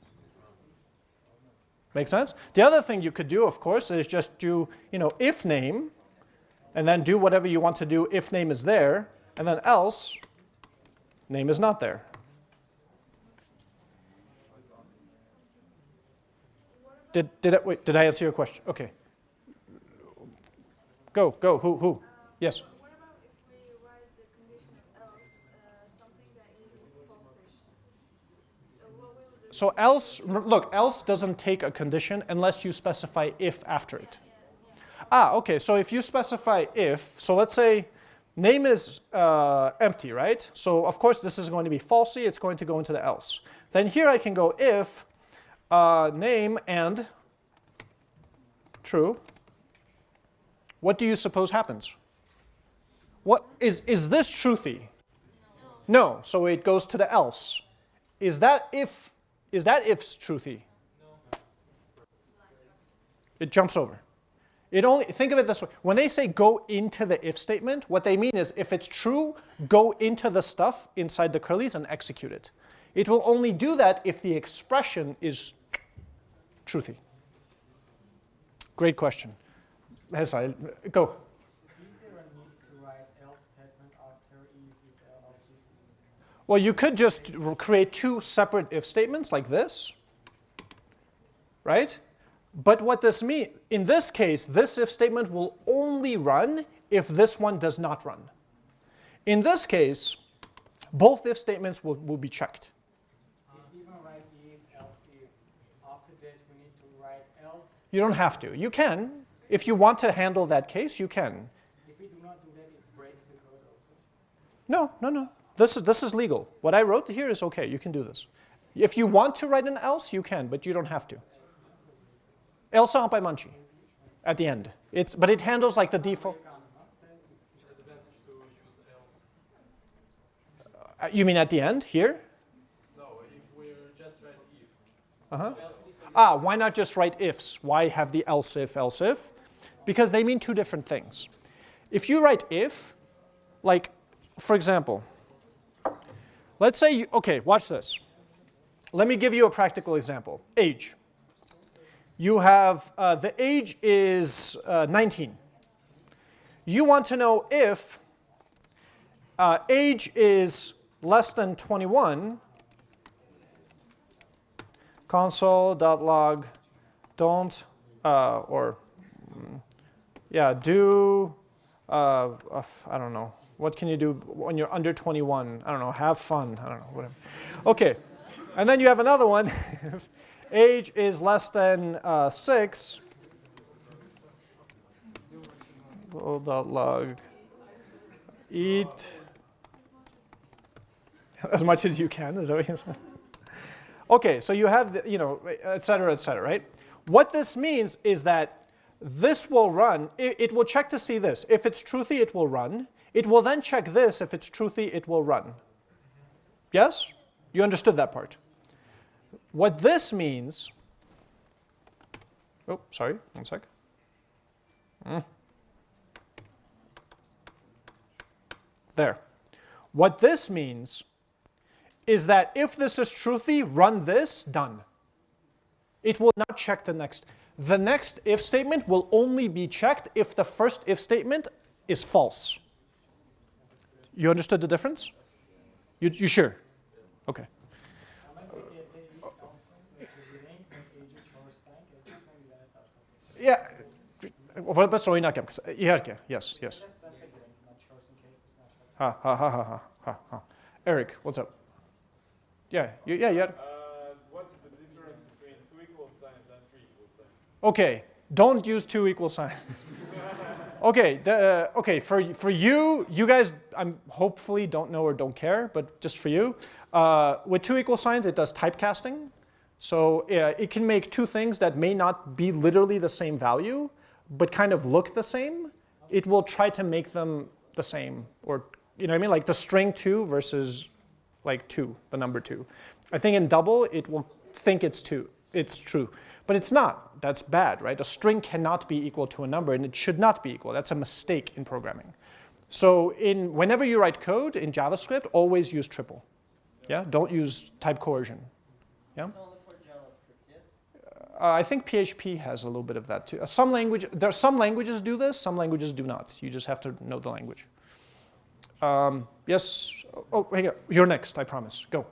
Make sense? The other thing you could do, of course, is just do, you know, if name, and then do whatever you want to do if name is there, and then else, name is not there. Did, did, I, wait, did I answer your question? Okay. Go, go, who, who? Yes. What about if we write the condition of else, uh, something that is falsish? Uh, what will the So else, look, else doesn't take a condition unless you specify if after it. Ah, okay, so if you specify if, so let's say name is uh, empty, right? So of course this is going to be falsy, it's going to go into the else. Then here I can go if uh, name and true. What do you suppose happens? What is, is this truthy? No, so it goes to the else. Is that if is that if's truthy? No. It jumps over. It only think of it this way. When they say go into the if statement, what they mean is if it's true, go into the stuff inside the curlies and execute it. It will only do that if the expression is truthy. Great question. Go. If, else if? Well, you could just create two separate if statements like this, right? But what this means, in this case, this if statement will only run if this one does not run. In this case, both if statements will, will be checked. You don't have to. You can. If you want to handle that case, you can. If we do not do that, it breaks the code also. No, no, no. This is, this is legal. What I wrote here is okay. You can do this. If you want to write an else, you can, but you don't have to. Else by Munchie at the end. It's, but it handles like the default. Uh, You mean at the end here? No, if we're just write if. Uh-huh. Ah, why not just write ifs? Why have the else if, else if? Because they mean two different things. If you write if, like, for example, let's say, you, okay, watch this. Let me give you a practical example. Age. You have, uh, the age is uh, 19. You want to know if uh, age is less than 21, console.log don't uh, or mm, yeah do uh, uh, I don't know. What can you do when you're under 21 I don't know have fun I don't know whatever. Okay and then you have another one. Age is less than uh, 6 log. Eat as much as you can is that what you said Okay, so you have, the, you know, et cetera, et cetera, right? What this means is that this will run, it, it, will check to see this. If it's truthy, it will run. It will then check this. If it's truthy, it will run. Yes? You understood that part. What this means, oh, sorry, one sec. Mm. There. What this means is that if this is truthy, run this, done. It will not check the next. The next if statement will only be checked if the first if statement is false. You understood the difference? You, you sure? Okay. Yeah. Yes, yes. Ha, ha, ha, ha, ha, ha. Eric, what's up? Yeah, you, yeah, yeah. Uh, what's the difference between two equal signs and three equal signs? Okay, don't use two equal signs. okay, the, uh, okay. For for you, you guys, I'm hopefully don't know or don't care, but just for you, uh, with two equal signs, it does typecasting. So uh, it can make two things that may not be literally the same value, but kind of look the same. It will try to make them the same, or you know what I mean, like the string two versus like two, the number two. I think in double, it will think it's two, it's true. But it's not, that's bad, right? A string cannot be equal to a number and it should not be equal. That's a mistake in programming. So in, whenever you write code in JavaScript, always use triple. Yeah, don't use type coercion. Yeah? It's only for JavaScript, yes? Uh, I think PHP has a little bit of that too. Uh, some language, there are some languages do this, some languages do not. You just have to know the language. Um, yes, oh, hang on. you're next, I promise. Go.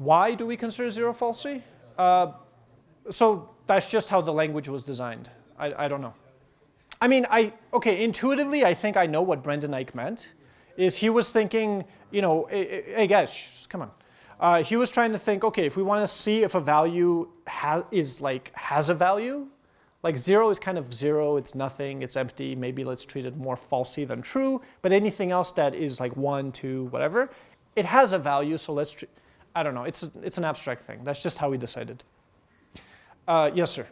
Why do we consider zero falsy? Uh, so that's just how the language was designed. I, I don't know. I mean, I, okay, intuitively, I think I know what Brendan Eich meant. Is he was thinking, you know, hey, hey guys, come on. Uh, he was trying to think, okay, if we want to see if a value is like, has a value, like zero is kind of zero, it's nothing, it's empty, maybe let's treat it more falsy than true, but anything else that is like one, two, whatever, it has a value, so let's, treat, I don't know, it's, it's an abstract thing. That's just how we decided. Uh, yes, sir.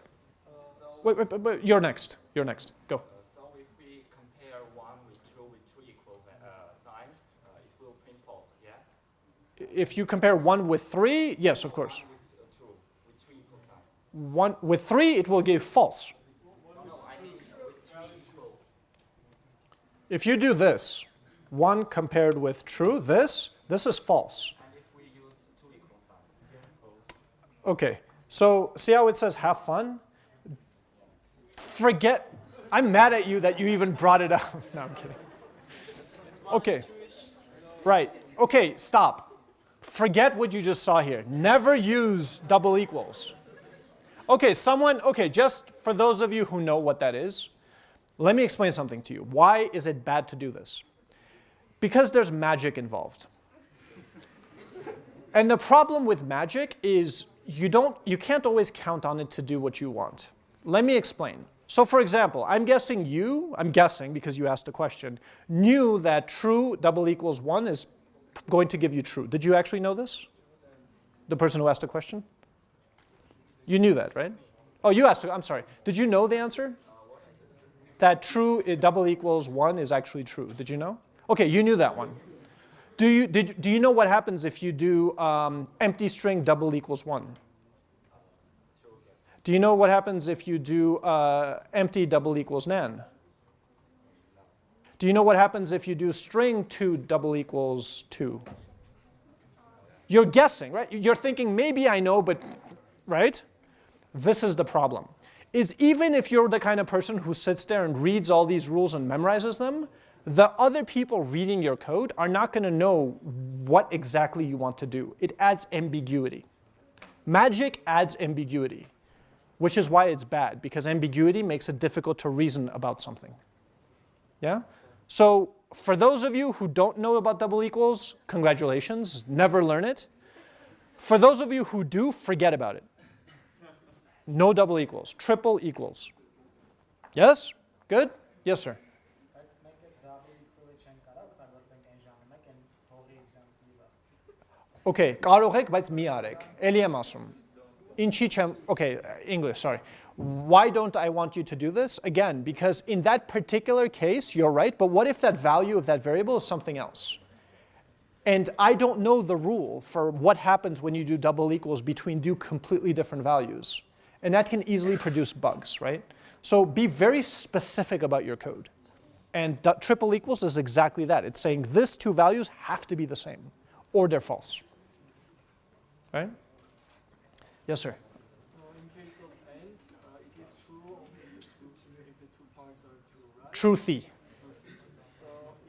Wait, wait, wait, wait, you're next, you're next, go. Uh, so if we compare one with two with two equal uh, signs, uh, it will print false, yeah? If you compare one with three, yes, of course. One with uh, two, with two equal signs. One with three, it will give false. No, I mean with three equal. If you do this, one compared with true, this, this is false. And if we use two equal signs, Okay, so see how it says have fun? Forget, I'm mad at you that you even brought it up. No, I'm kidding. Okay, right, okay, stop. Forget what you just saw here. Never use double equals. Okay, someone, okay, just for those of you who know what that is, let me explain something to you. Why is it bad to do this? Because there's magic involved. And the problem with magic is you don't you can't always count on it to do what you want. Let me explain. So for example, I'm guessing you, I'm guessing because you asked a question, knew that true double equals 1 is going to give you true. Did you actually know this? The person who asked the question? You knew that, right? Oh, you asked, I'm sorry. Did you know the answer? That true uh, double equals 1 is actually true. Did you know? Okay, you knew that one. Do you, did, do you know what happens if you do um, empty string double equals 1? Do you know what happens if you do uh, empty double equals nan? Do you know what happens if you do string 2 double equals 2? You're guessing, right? You're thinking, maybe I know, but, right? This is the problem. Is even if you're the kind of person who sits there and reads all these rules and memorizes them, the other people reading your code are not going to know what exactly you want to do. It adds ambiguity. Magic adds ambiguity, which is why it's bad, because ambiguity makes it difficult to reason about something. Yeah? So for those of you who don't know about double equals, congratulations, never learn it. For those of you who do, forget about it. No double equals, triple equals. Yes? Good? Yes, sir. Okay, կարող եք, բայց մի արեք։ Էլի եմ ասում։ Ինչի չեմ, okay, uh, English, sorry. Why don't I want you to do this? Again, because in that particular case, you're right, but what if that value of that variable is something else? And I don't know the rule for what happens when you do double equals between two completely different values. And that can easily produce bugs, right? So be very specific about your code. And du- triple equals is exactly that. It's saying these two values have to be the same, or they're false. Right? Yes, sir. So in case of and, uh, it is true only if the two, if the two parts are true, right? Truthy. So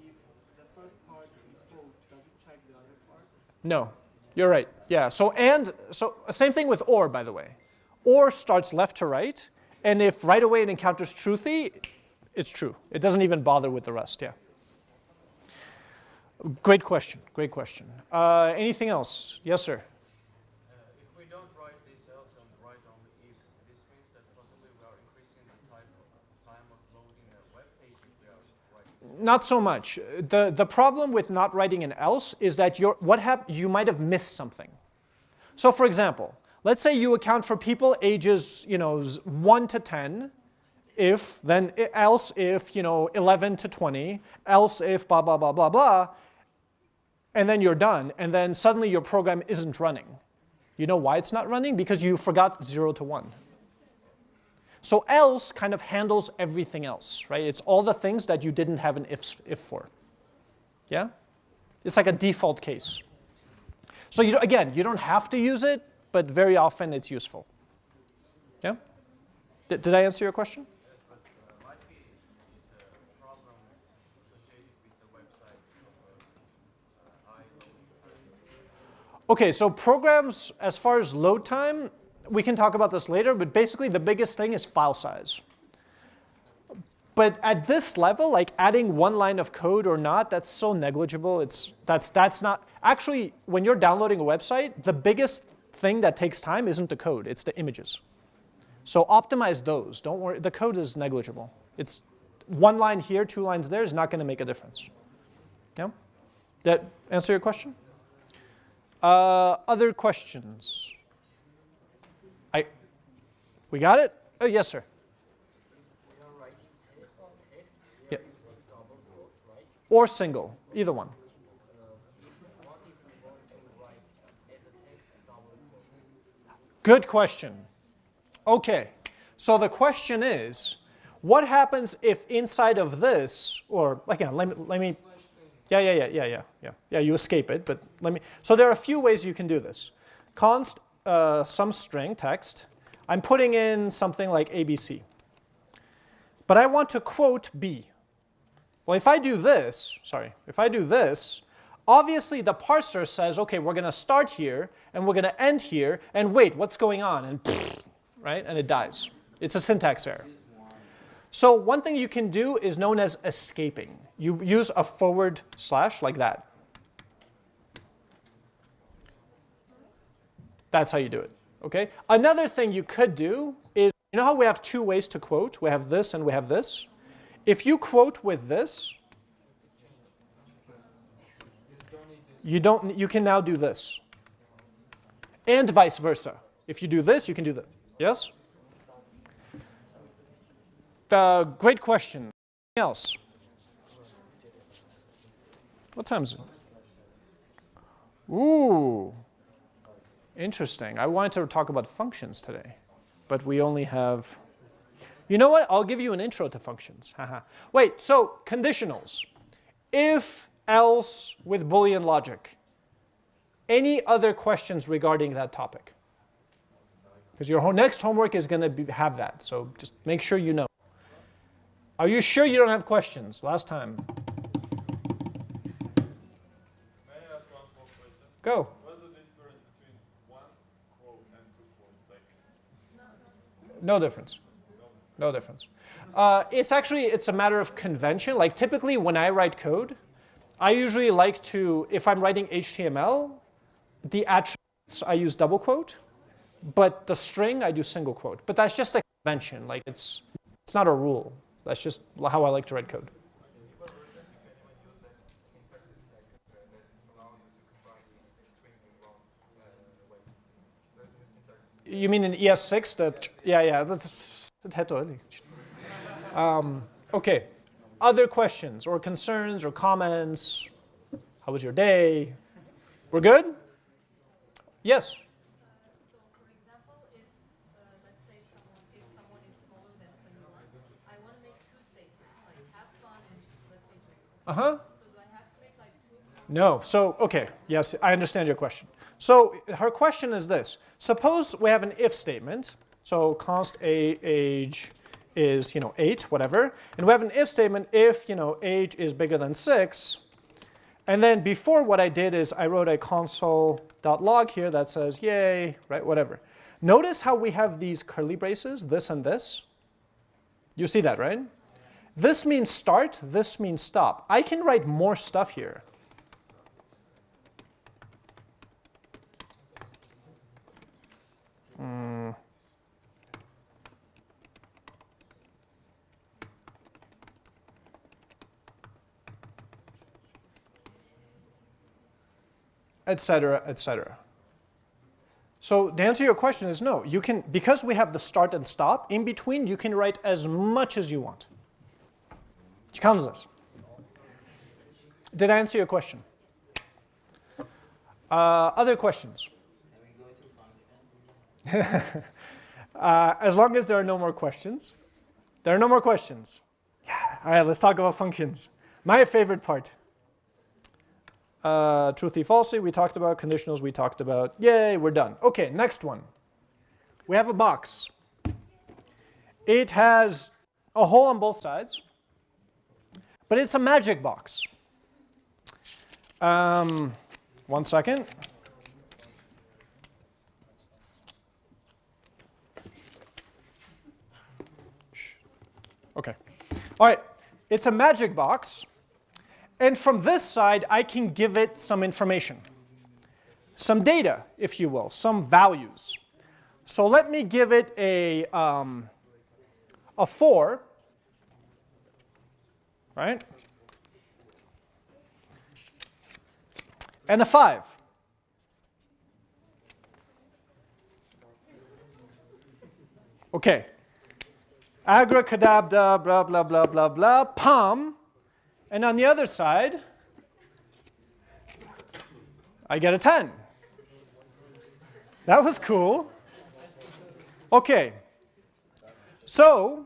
if the first part is false, does it check the other part? No, you're right. Yeah. So and so same thing with or, by the way. Or starts left to right, and if right away it encounters truthy, it's true. It doesn't even bother with the rest. Yeah. Great question. Great question. Uh, anything else? Yes, sir. Uh, if we don't write these else and write only ifs, this means that possibly we are increasing the time of, time of loading a web page if we are writing. Not so much. The, the problem with not writing an else is that you're, what hap- you might have missed something. So for example, let's say you account for people ages you know, 1 to 10, if, then else if, you know, 11 to 20, else if blah, blah, blah, blah, blah, and then you're done, and then suddenly your program isn't running. You know why it's not running? Because you forgot 0 to 1. So else kind of handles everything else, right? It's all the things that you didn't have an if, if for. Yeah? It's like a default case. So you, again, you don't have to use it, but very often it's useful. Yeah? Did, I answer your question? Okay, so programs, as far as load time, we can talk about this later, but basically the biggest thing is file size. but at this level, like adding one line of code or not, that's so negligible. It's that's that's not actually when you're downloading a website, the biggest thing that takes time isn't the code, it's the images. So optimize those. Don't worry, the code is negligible. It's one line here, two lines there is not going to make a difference. Yeah? That answer your question? Uh, other questions? We got it? Oh, yes, sir. We are writing te- text Yeah. here with double quotes, right? Or single, either one. If, what if we want to write as a text double quotes? Good question. Okay, so the question is, what happens if inside of this, or again, let me, let me, yeah, yeah, yeah, yeah, yeah, yeah, yeah, you escape it, but let me, so there are a few ways you can do this. Const uh, some string text, I'm putting in something like ABC, but I want to quote B. Well, if I do this, sorry, if I do this, obviously the parser says, okay, we're going to start here, and we're going to end here, and wait, what's going on? And right, and it dies. It's a syntax error. So one thing you can do is known as escaping. You use a forward slash like that. That's how you do it, okay? Another thing you could do is, you know how we have two ways to quote? We have this and we have this. If you quote with this, you don't, you can now do this. And vice versa. If you do this, you can do that. Yes? Uh, great question. Anything else? What time is it? Ooh, interesting. I wanted to talk about functions today, but we only have. You know what? I'll give you an intro to functions. Wait, so conditionals. If, else, with Boolean logic. Any other questions regarding that topic? Because your next homework is going to have that, so just make sure you know. Are you sure you don't have questions? Last time. Go. What's the difference between one quote and two quotes? Like, No difference. No difference. Uh, it's actually it's a matter of convention. Like typically when I write code, I usually like to if I'm writing HTML, the attributes I use double quote, but the string I do single quote. But that's just a convention. Like it's it's not a rule. That's just how I like to write code. You mean in ES6? The yeah, yeah. That's early. Um, okay. Other questions or concerns or comments? How was your day? We're good? Yes. So for example, if, uh, let's say someone, if someone is smaller than twenty-one, I want to make two statements, like have fun and let's say drink. Uh huh. So do I have to make like? No. So, okay. Yes, I understand your question. So, her question is this. Suppose we have an if statement. So, const a age is, you know, 8, whatever. And we have an if statement if, you know, age is bigger than 6. And then before what I did is I wrote a console.log here that says, yay, right, whatever. Notice how we have these curly braces, this and this. You see that, right? This means start, this means stop. I can write more stuff here. Et cetera, et cetera. So the answer to your question is no. You can, because we have the start and stop, in between you can write as much as you want. Did I answer your question? Uh, other questions? uh, as long as there are no more questions. There are no more questions. Yeah. All right, let's talk about functions. My favorite part. Uh, truthy, falsy, we talked about. Conditionals, we talked about. Yay, we're done. Okay, next one. We have a box. It has a hole on both sides, but it's a magic box. Um, one second. Okay. All right, it's a magic box. And from this side, I can give it some information, some data, if you will, some values. So let me give it a, um, a 4, right? And a 5. Okay. Abracadabra, blah, blah, blah, blah, blah, palm. And on the other side, I get a 10. That was cool. Okay. So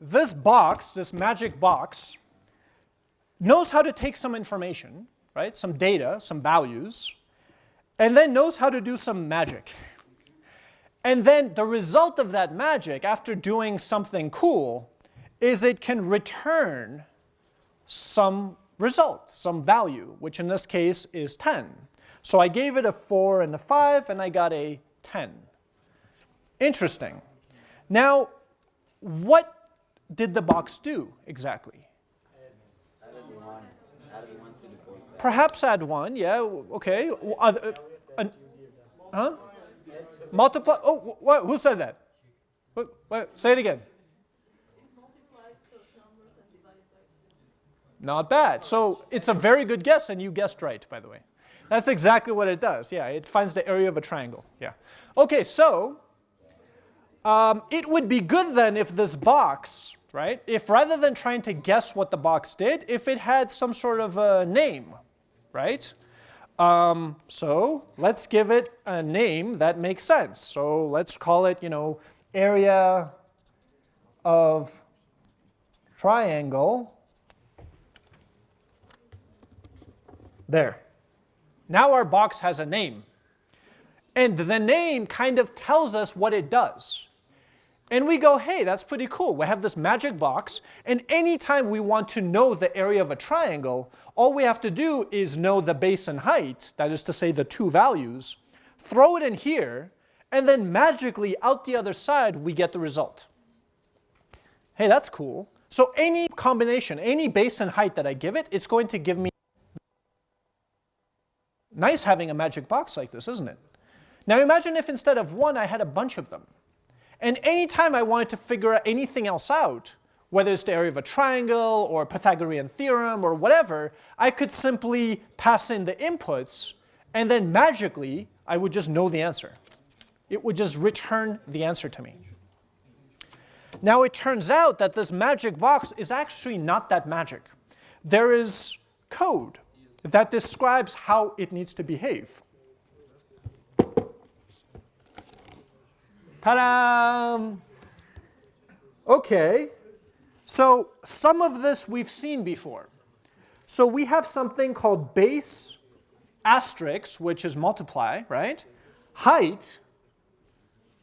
this box, this magic box, knows how to take some information, right, some data, some values, and then knows how to do some magic. And then the result of that magic, after doing something cool, is it can return some result, some value, which in this case is 10. So I gave it a 4 and a 5, and I got a 10. Interesting. Now, what did the box do exactly? Perhaps add 1, yeah, okay. Uh, uh, huh? Multiply, oh, who said that? What, what, say it again. Not bad. So it's a very good guess, and you guessed right, by the way. That's exactly what it does. Yeah, it finds the area of a triangle. Yeah. Okay, so um, it would be good then if this box, right, if rather than trying to guess what the box did, if it had some sort of a name, right? Um, so let's give it a name that makes sense. So let's call it, you know, area of triangle. There. Now our box has a name. And the name kind of tells us what it does. And we go, hey, that's pretty cool. We have this magic box, and anytime we want to know the area of a triangle, all we have to do is know the base and height, that is to say the two values, throw it in here, and then magically out the other side we get the result. Hey, that's cool. So any combination, any base and height that I give it, it's going to give me Nice having a magic box like this, isn't it? Now imagine if instead of one I had a bunch of them. And anytime I wanted to figure anything else out, whether it's the area of a triangle or Pythagorean theorem or whatever, I could simply pass in the inputs and then magically I would just know the answer. It would just return the answer to me. Now it turns out that this magic box is actually not that magic. There is code that describes how it needs to behave. Ta-da! Okay, so some of this we've seen before. So we have something called base asterisk, which is multiply, right? Height,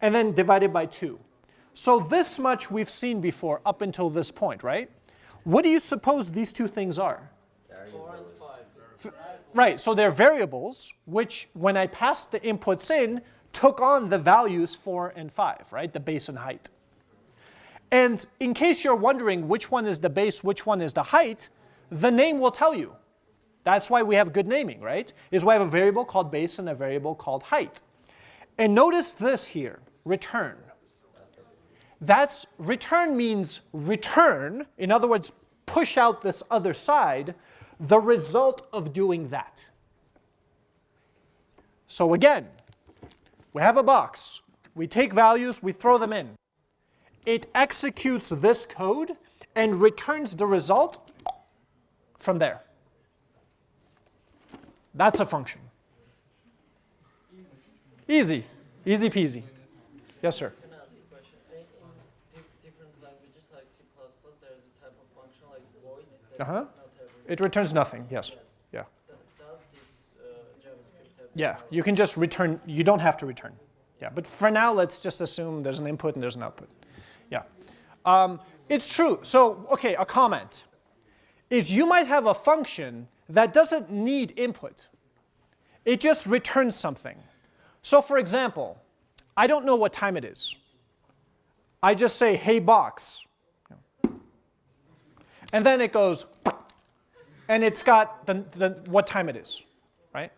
and then divided by 2. So this much we've seen before up until this point, right? What do you suppose these two things are? Five. Right, so they're variables, which when I passed the inputs in, took on the values 4 and 5, right, the base and height. And in case you're wondering which one is the base, which one is the height, the name will tell you. That's why we have good naming, right? Is we have a variable called base and a variable called height. And notice this here, return. That's return means return, in other words, push out this other side, the result of doing that. So again, we have a box. We take values, we throw them in. It executes this code and returns the result from there. That's a function. Easy. Easy peasy. Yes, sir. Can I ask a question? In, in di different languages like C++, there's a type of function like void that Uh-huh. Does not have a It returns nothing, yes. Yeah. Th- Does this uh, Yeah, you can just return, you don't have to return. Yeah, but for now, let's just assume there's an input and there's an output. Yeah. Um, it's true. So, okay, a comment is you might have a function that doesn't need input. It just returns something. So for example, I don't know what time it is. I just say, hey box. and then it goes, and it's got the, the, what time it is, right?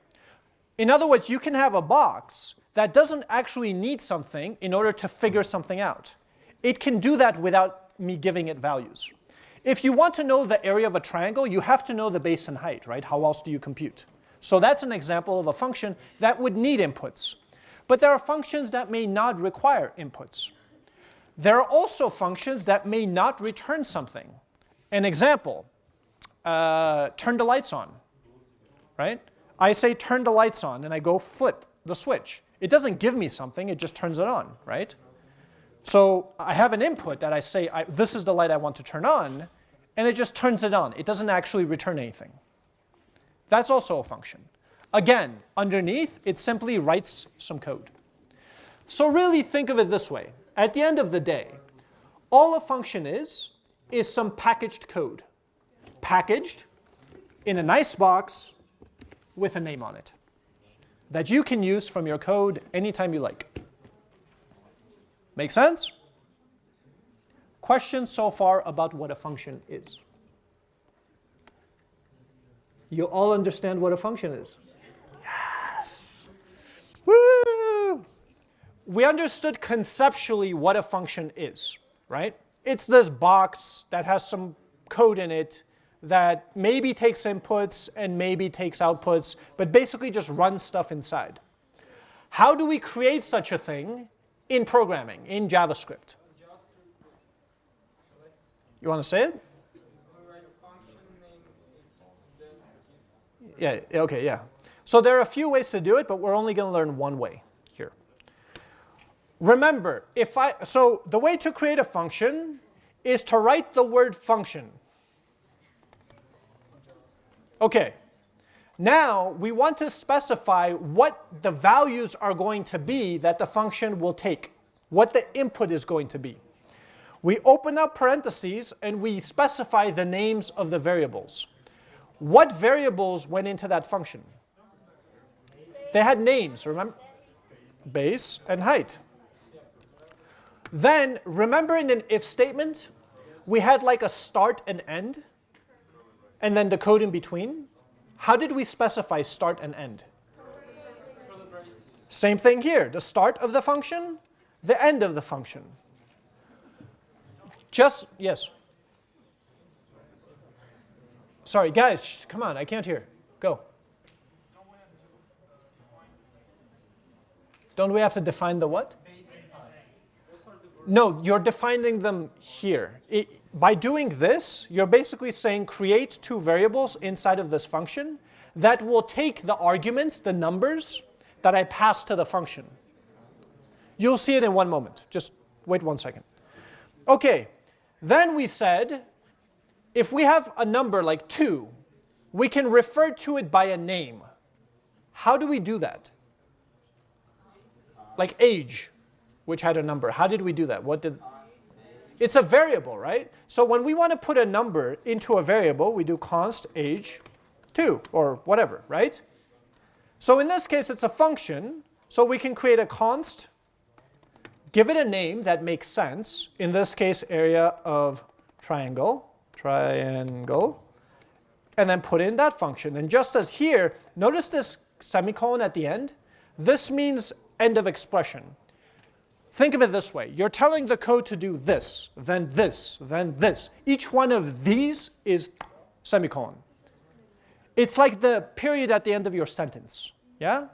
In other words, you can have a box that doesn't actually need something in order to figure something out. It can do that without me giving it values. If you want to know the area of a triangle, you have to know the base and height, right? How else do you compute? So that's an example of a function that would need inputs. But there are functions that may not require inputs. There are also functions that may not return something. An example, uh, turn the lights on, right? I say turn the lights on and I go flip the switch. It doesn't give me something, it just turns it on, right? So I have an input that I say, I, this is the light I want to turn on, and it just turns it on. It doesn't actually return anything. That's also a function. Again, underneath, it simply writes some code. So really think of it this way. At the end of the day, all a function is, is some packaged code. Packaged in a nice box with a name on it that you can use from your code anytime you like. Make sense? Questions so far about what a function is? You all understand what a function is? Yes! Woo! We understood conceptually what a function is, right? It's this box that has some code in it that maybe takes inputs and maybe takes outputs, but basically just runs stuff inside. How do we create such a thing in programming, in JavaScript? You want to say it? Yeah, okay, yeah. So there are a few ways to do it, but we're only going to learn one way here. Remember, if I, so the way to create a function is to write the word function. Okay, now we want to specify what the values are going to be that the function will take, what the input is going to be. We open up parentheses and we specify the names of the variables. What variables went into that function? They had names, remember? Base and height. Then, remember in an if statement, we had like a start and end, and then the code in between? How did we specify start and end? Same thing here, the start of the function, the end of the function. Just, yes. Sorry, guys, come on, I can't hear. Go. Don't we have to define the what? No, you're defining them here. It, by doing this, you're basically saying create two variables inside of this function that will take the arguments, the numbers, that I pass to the function. You'll see it in one moment. Just wait one second. Okay, then we said if we have a number like 2, we can refer to it by a name. How do we do that? Like age, which had a number. How did we do that? What did it's a variable, right? So when we want to put a number into a variable, we do const age 2 or whatever, right? So in this case, it's a function. So we can create a const, give it a name that makes sense. In this case, area of triangle, triangle, and then put in that function. And just as here, notice this semicolon at the end. This means end of expression. Think of it this way. You're telling the code to do this, then this, then this. Each one of these is semicolon. It's like the period at the end of your sentence. Yeah?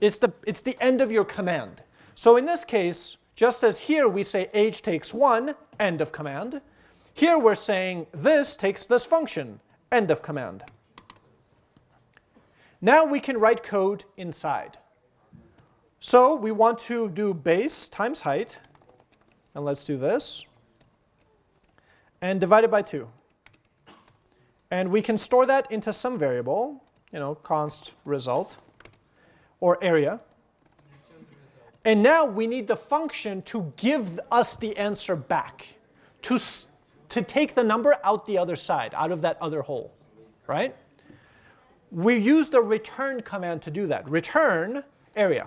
It's the, it's the end of your command. So in this case, just as here we say age takes one, end of command, here we're saying this takes this function, end of command. Now we can write code inside. So we want to do base times height, and let's do this, and divide it by 2. And we can store that into some variable, you know, const result, or area. And now we need the function to give us the answer back, to, to take the number out the other side, out of that other hole, right? We use the return command to do that. Return area.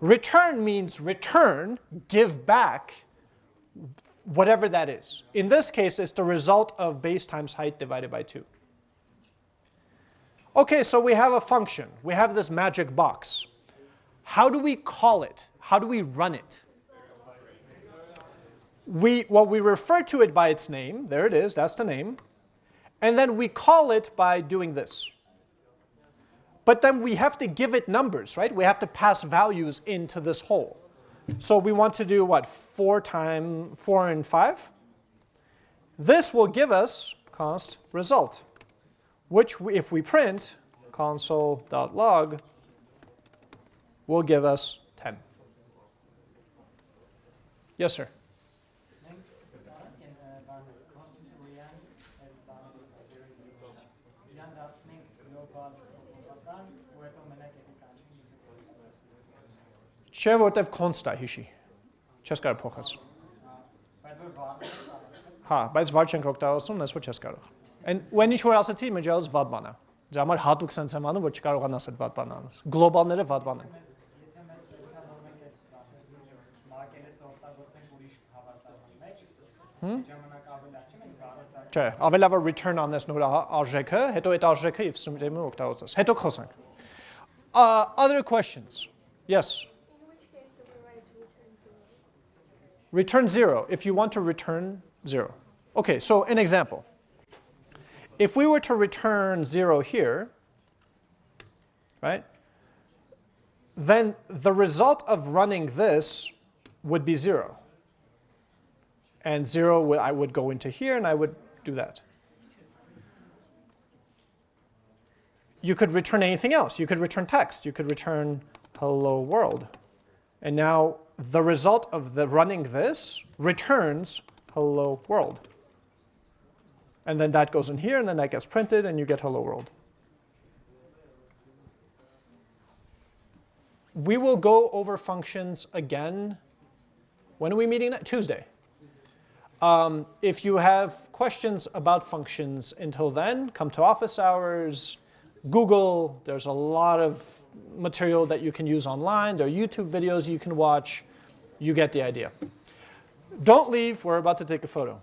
Return means return, give back whatever that is. In this case, it's the result of base times height divided by 2. Okay, so we have a function. We have this magic box. How do we call it? How do we run it? We, well, we refer to it by its name. There it is. That's the name. And then we call it by doing this. But then we have to give it numbers, right? We have to pass values into this hole. So we want to do what? 4 times 4 and 5? This will give us const result, which we, if we print console.log will give us 10. Yes, sir. Չէ, որտեվ const է հիշի։ Չես կարող փոխես։ Հա, բայց վար չենք օգտագործում, ես որ չես կարող։ Այն when ինչ որ ասացի, մեջալս վատ բան է։ Դրա համար հատուկ sense եմ անում, որ չկարողանաս այդ վատ բանը անես։ Գլոբալները վատ բան են։ Չէ, ավելի լավ է return անես նոր արժեքը, հետո այդ արժեքը if system-ը օգտագործես։ Հետո խոսանք։ other questions? Yes. Return zero if you want to return zero. Okay, so an example. If we were to return zero here, right, then the result of running this would be zero. And zero, would, I would go into here and I would do that. You could return anything else. You could return text. You could return hello world. And now the result of the running this returns hello world. And then that goes in here, and then that gets printed, and you get hello world. We will go over functions again. When are we meeting? Tuesday. Um, if you have questions about functions until then, come to office hours, Google. There's a lot of material that you can use online. There are YouTube videos you can watch. You get the idea. Don't leave. We're about to take a photo.